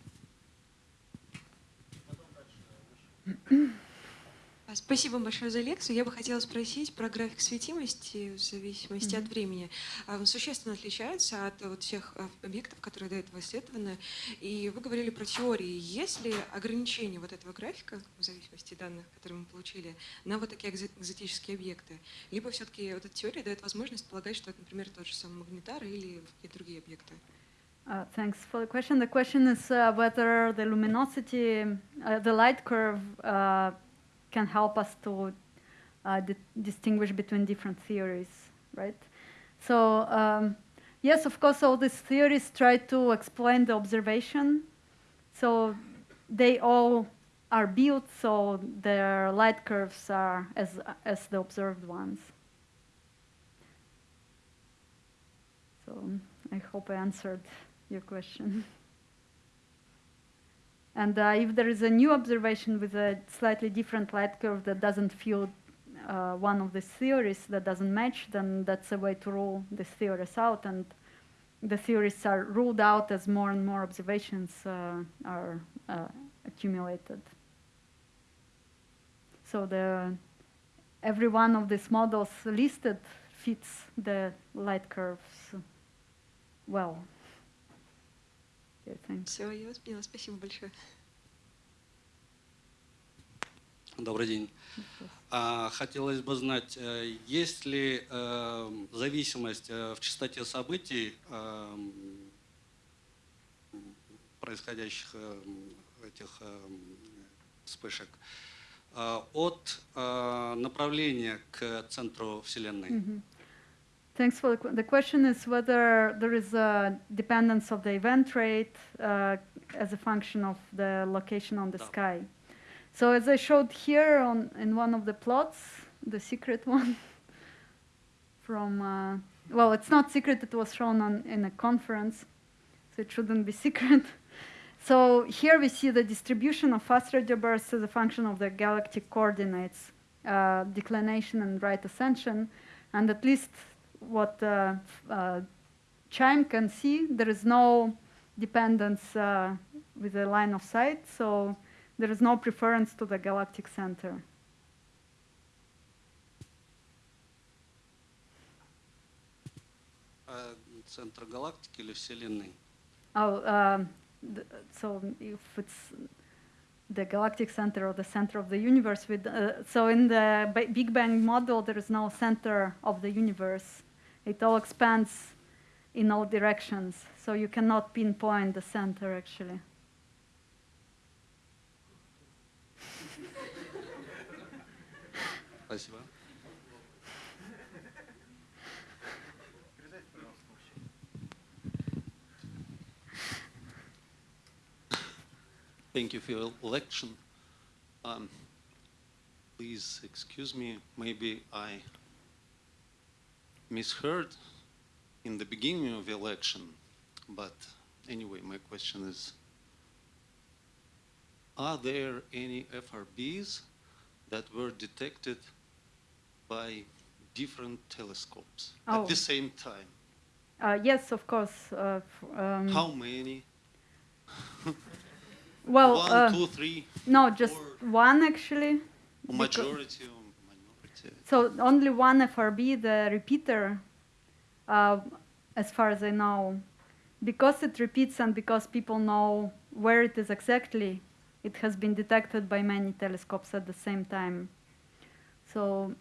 Спасибо большое за лекцию. Я бы хотела спросить про график светимости в зависимости mm -hmm. от времени. А, он существенно отличается от вот всех а, объектов, которые до этого исследованы. И вы говорили про теории. Есть ли ограничения вот этого графика в зависимости от данных, которые мы получили, на вот такие экзотические объекты? Либо все-таки вот эта теория дает возможность полагать, что это, например, тот же самый магнитар или какие-то другие объекты? Uh, thanks for the question. The question is uh, whether the luminosity, uh, the light curve uh, can help us to uh, di distinguish between different theories, right? So um, yes, of course, all these theories try to explain the observation. So they all are built so their light curves are as, as the observed ones. So I hope I answered your question. And uh, if there is a new observation with a slightly different light curve that doesn't fit uh, one of these theories that doesn't match, then that's a way to rule these theories out. And the theories are ruled out as more and more observations uh, are uh, accumulated. So the, every one of these models listed fits the light curves well. Все, я вас поняла. Спасибо большое. Добрый день. А, хотелось бы знать, э, есть ли э, зависимость э, в частоте событий, происходящих этих вспышек, от направления к центру Вселенной? -hmm. Thanks for the, the question is whether there is a dependence of the event rate uh, as a function of the location on the sky. So as I showed here on in one of the plots, the secret one from, uh, well, it's not secret, it was shown on, in a conference, so it shouldn't be secret. So here we see the distribution of fast radio bursts as a function of the galactic coordinates, uh, declination and right ascension, and at least what uh, uh, CHIME can see, there is no dependence uh, with the line of sight, so there is no preference to the galactic center. Центр галактики или Вселенной? Oh, uh, so if it's the galactic center or the center of the universe. With, uh, so in the Big Bang model, there is no center of the universe. It all expands in all directions, so you cannot pinpoint the center actually. Thank you for your election. Um, please excuse me, maybe I misheard in the beginning of the election, but anyway, my question is, are there any FRBs that were detected by different telescopes Oh. at the same time? Uh, yes, of course. Uh, um, How many? Well, One, uh, two, three, no, just one actually. or majority? So only one FRB, the repeater, uh, as far as I know, because it repeats and because people know where it is exactly, it has been detected by many telescopes at the same time. So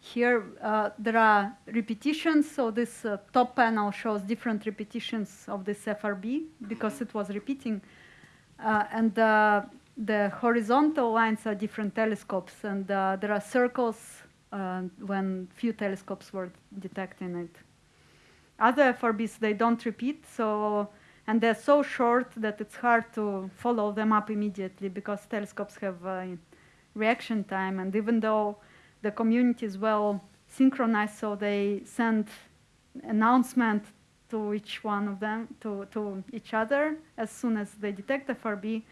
here uh, there are repetitions. So this uh, top panel shows different repetitions of this FRB because it was repeating. Uh, and uh, the horizontal lines are different telescopes, and uh, there are circles uh, when few telescopes were detecting it. Other FRBs they don't repeat, so and they're so short that it's hard to follow them up immediately because telescopes have uh, reaction time, and even though the community is well synchronized, so they send announcement to each one of them, to, to each other, as soon as they detect FRB,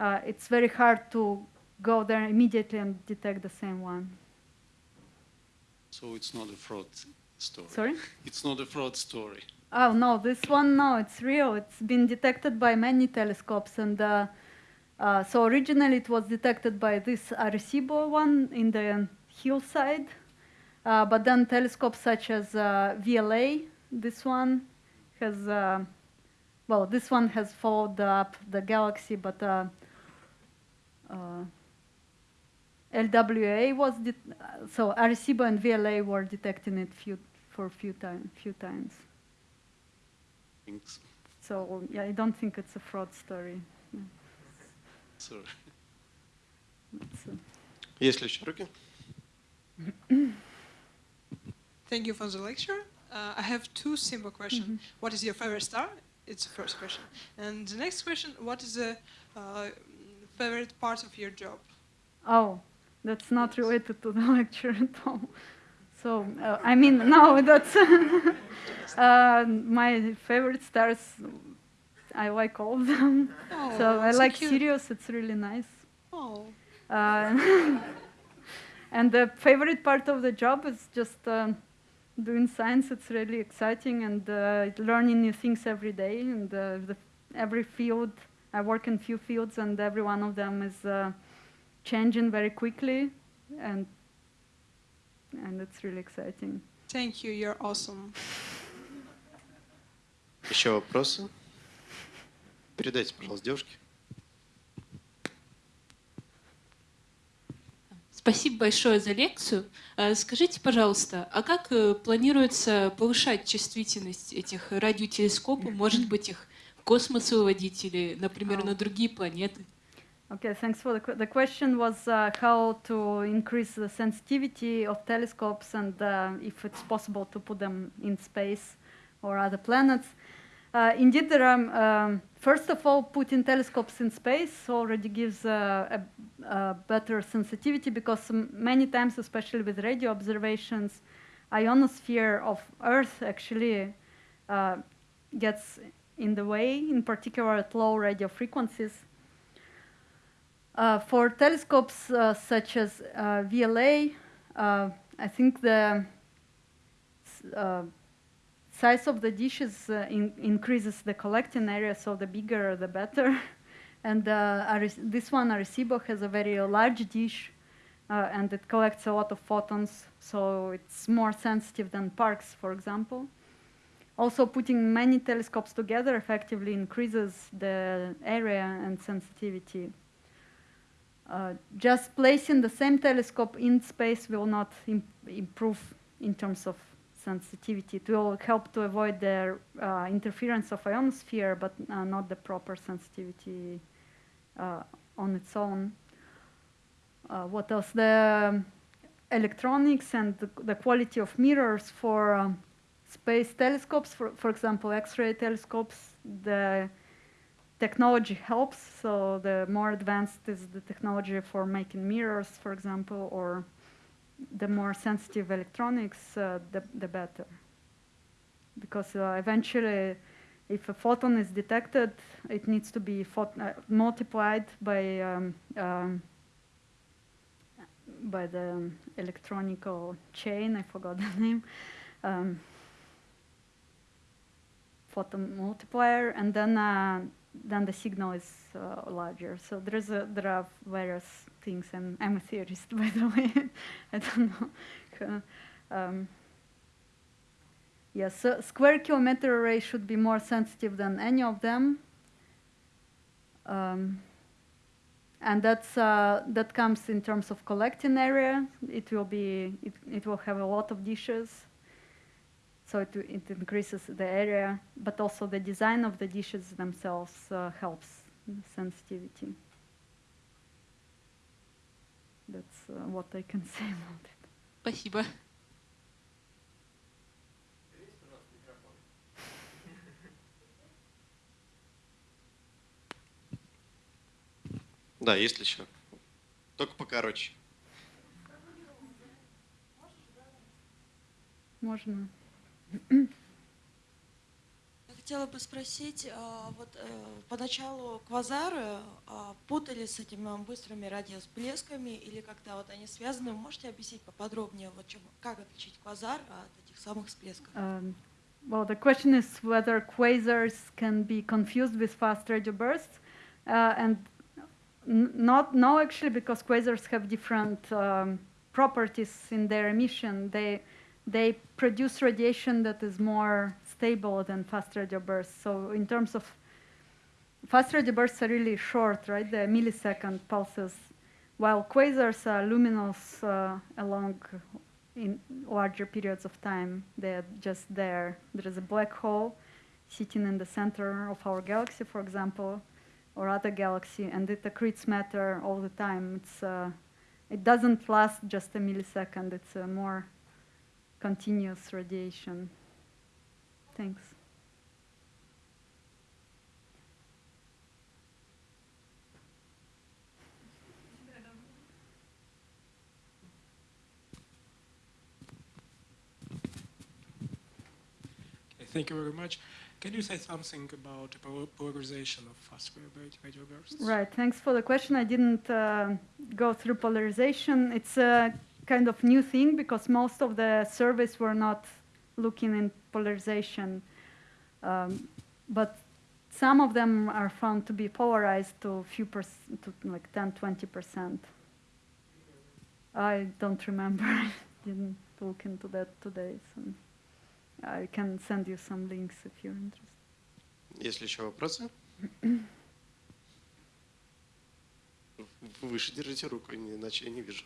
uh, it's very hard to go there immediately and detect the same one. So it's not a fraud story. Sorry? It's not a fraud story. Oh no, this one no, it's real. It's been detected by many telescopes, and uh, uh, so originally it was detected by this Arecibo one in the hillside, uh, but then telescopes such as uh, VLA, this one has, uh, well, this one has followed up the galaxy, but uh, uh, LWA was det- uh, so Arecibo and VLA were detecting it few for few time few times. Thanks. So yeah, I don't think it's a fraud story. Yeah, Sorry. it's, uh, Есть ли еще руки? Thank you for the lecture. Uh, I have two simple questions. What is your favorite star? It's the first question. And the next question, what is the uh, favorite part of your job? Oh, that's not related to the lecture at all. So, uh, I mean, no, that's uh, my favorite stars. I like all of them. Oh, so I so like cute. Sirius. It's really nice. Oh. Uh, and the favorite part of the job is just um doing science. It's really exciting and uh, learning new things every day. And uh, the, every field, I work in few fields, and every one of them is uh, changing very quickly, and and it's really exciting. Thank you, you're awesome. Еще вопросы? Передайте, пожалуйста, девушке. Спасибо большое за лекцию. Э, Скажите, пожалуйста, а как э, планируется повышать чувствительность этих радиотелескопов? Может быть, их в космос выводить или, например, на другие планеты? Okay, thanks for the, que- the question was uh, how to increase the sensitivity of telescopes and uh, if it's possible to put them in space or other planets. Uh, indeed, there are, um, first of all, putting telescopes in space already gives uh, a, a better sensitivity because m- many times, especially with radio observations, ionosphere of Earth actually uh, gets in the way, in particular at low radio frequencies. Uh, for telescopes uh, such as uh, VLA, uh, I think the uh, size of the dishes uh, in increases the collecting area, so the bigger the better. and this one, Arecibo, has a very large dish, and it collects a lot of photons, so it's more sensitive than Parkes, for example. Also, putting many telescopes together effectively increases the area and sensitivity. Uh, just placing the same telescope in space will not im- improve in terms of sensitivity. It will help to avoid the uh, interference of ionosphere, but uh, not the proper sensitivity uh, on its own. Uh, what else? The um, electronics and the, the quality of mirrors for um, space telescopes, for, for example, X-ray telescopes, the technology helps. So the more advanced is the technology for making mirrors, for example, or the more sensitive electronics, uh, the, the better. Because uh, eventually, if a photon is detected, it needs to be uh, multiplied by um, um, by the electronical chain. I forgot the name. Um, photon multiplier, and then uh, then the signal is uh, larger. So there is a, there are various things. I'm I'm a theorist, by the way. I don't know. Um, yes, so square kilometer array should be more sensitive than any of them. Um, and that's uh, that comes in terms of collecting area. It will be it, it will have a lot of dishes so it, it increases the area, but also the design of the dishes themselves uh, helps sensitivity. That's uh, what I can say about it. Спасибо. Да, есть ли еще? Только покороче. Можно. Я хотела бы спросить, а, вот э, поначалу квазары а, путались с этими быстрыми радиосплесками или как-то вот они связаны? Вы можете объяснить поподробнее, вот чем, как отличить квазар от этих самых всплесков? Um, well, the question is whether quasars can be confused with fast radio bursts, uh, and not no actually because quasars have different um, properties in their emission. They they produce radiation that is more stable than fast radio bursts. So in terms of fast radio bursts are really short, right? They're millisecond pulses, while quasars are luminous uh, along in larger periods of time. They're just there. There is a black hole sitting in the center of our galaxy, for example, or other galaxy, and it accretes matter all the time. It's, uh, it doesn't last just a millisecond. It's a more continuous radiation. Thanks. Okay, thank you very much. Can you say something about the polarization of fast radio bursts? Right, thanks for the question. I didn't uh, go through polarization. It's a kind of new thing because most of the surveys were not looking in polarization. Um, but some of them are found to be polarized to a few percent, to like 10, 20%. I don't remember. I didn't look into that today. So I can send you some links if you're interested. Есть ли еще вопросы? Выше держите руку, иначе я не вижу.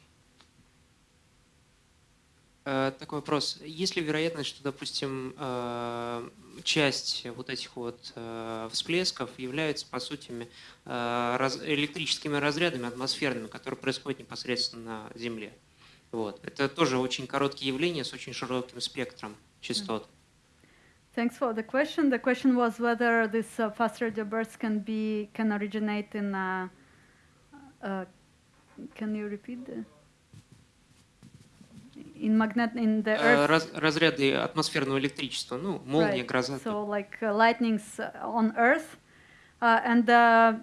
Э, такой вопрос. Есть ли вероятность, что, допустим, э, часть вот этих вот э, всплесков является, по сути, электрическими разрядами атмосферными, которые происходят непосредственно на Земле? Вот. Это тоже очень короткие явления с очень широким спектром частот. Thanks for the question. The question was whether this uh, fast radio bursts can be can originate in. Uh, uh, can you repeat? The in magnet in the earth. Раз, разряды атмосферного электричества, ну, молния, right. гроза. So like uh, lightnings on Earth, uh, and uh,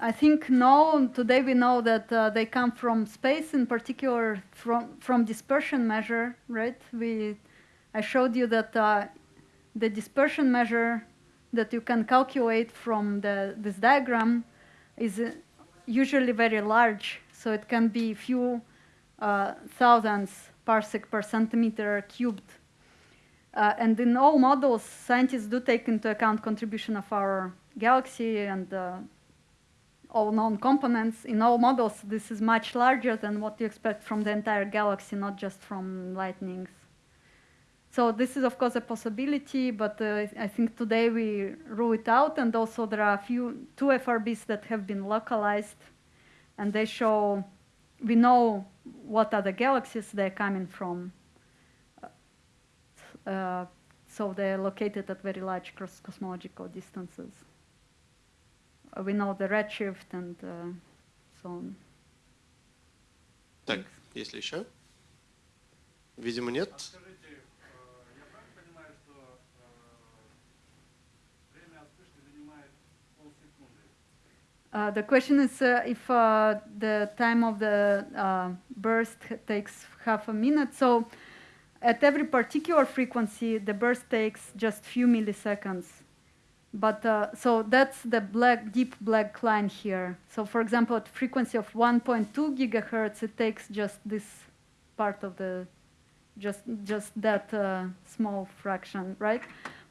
I think no. Today we know that uh, they come from space, in particular from from dispersion measure. Right? We, I showed you that uh, the dispersion measure that you can calculate from the this diagram is uh, usually very large. So it can be few uh, thousandths parsec per centimeter cubed. Uh, and in all models, scientists do take into account contribution of our galaxy and uh, all known components. In all models, this is much larger than what you expect from the entire galaxy, not just from lightnings. So this is, of course, a possibility, but uh, I think today we rule it out. And also there are a few, two FRBs that have been localized, and they show, we know what are the galaxies they're coming from. Uh, so they're located at very large cross cosmological distances. Uh, we know the redshift and uh, so on. Так, есть ли еще? Видимо, нет. Uh, the question is uh, if uh, the time of the uh, burst takes half a minute. So at every particular frequency, the burst takes just few milliseconds. But uh, so that's the black, deep black line here. So for example, at frequency of 1.2 gigahertz, it takes just this part of the, just just that uh, small fraction, right?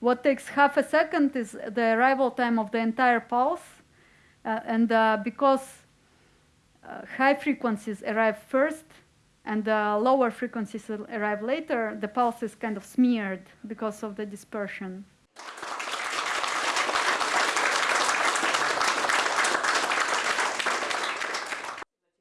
What takes half a second is the arrival time of the entire pulse. Uh, and uh, because uh, high frequencies arrive first and lower frequencies arrive later, the pulse is kind of smeared because of the dispersion.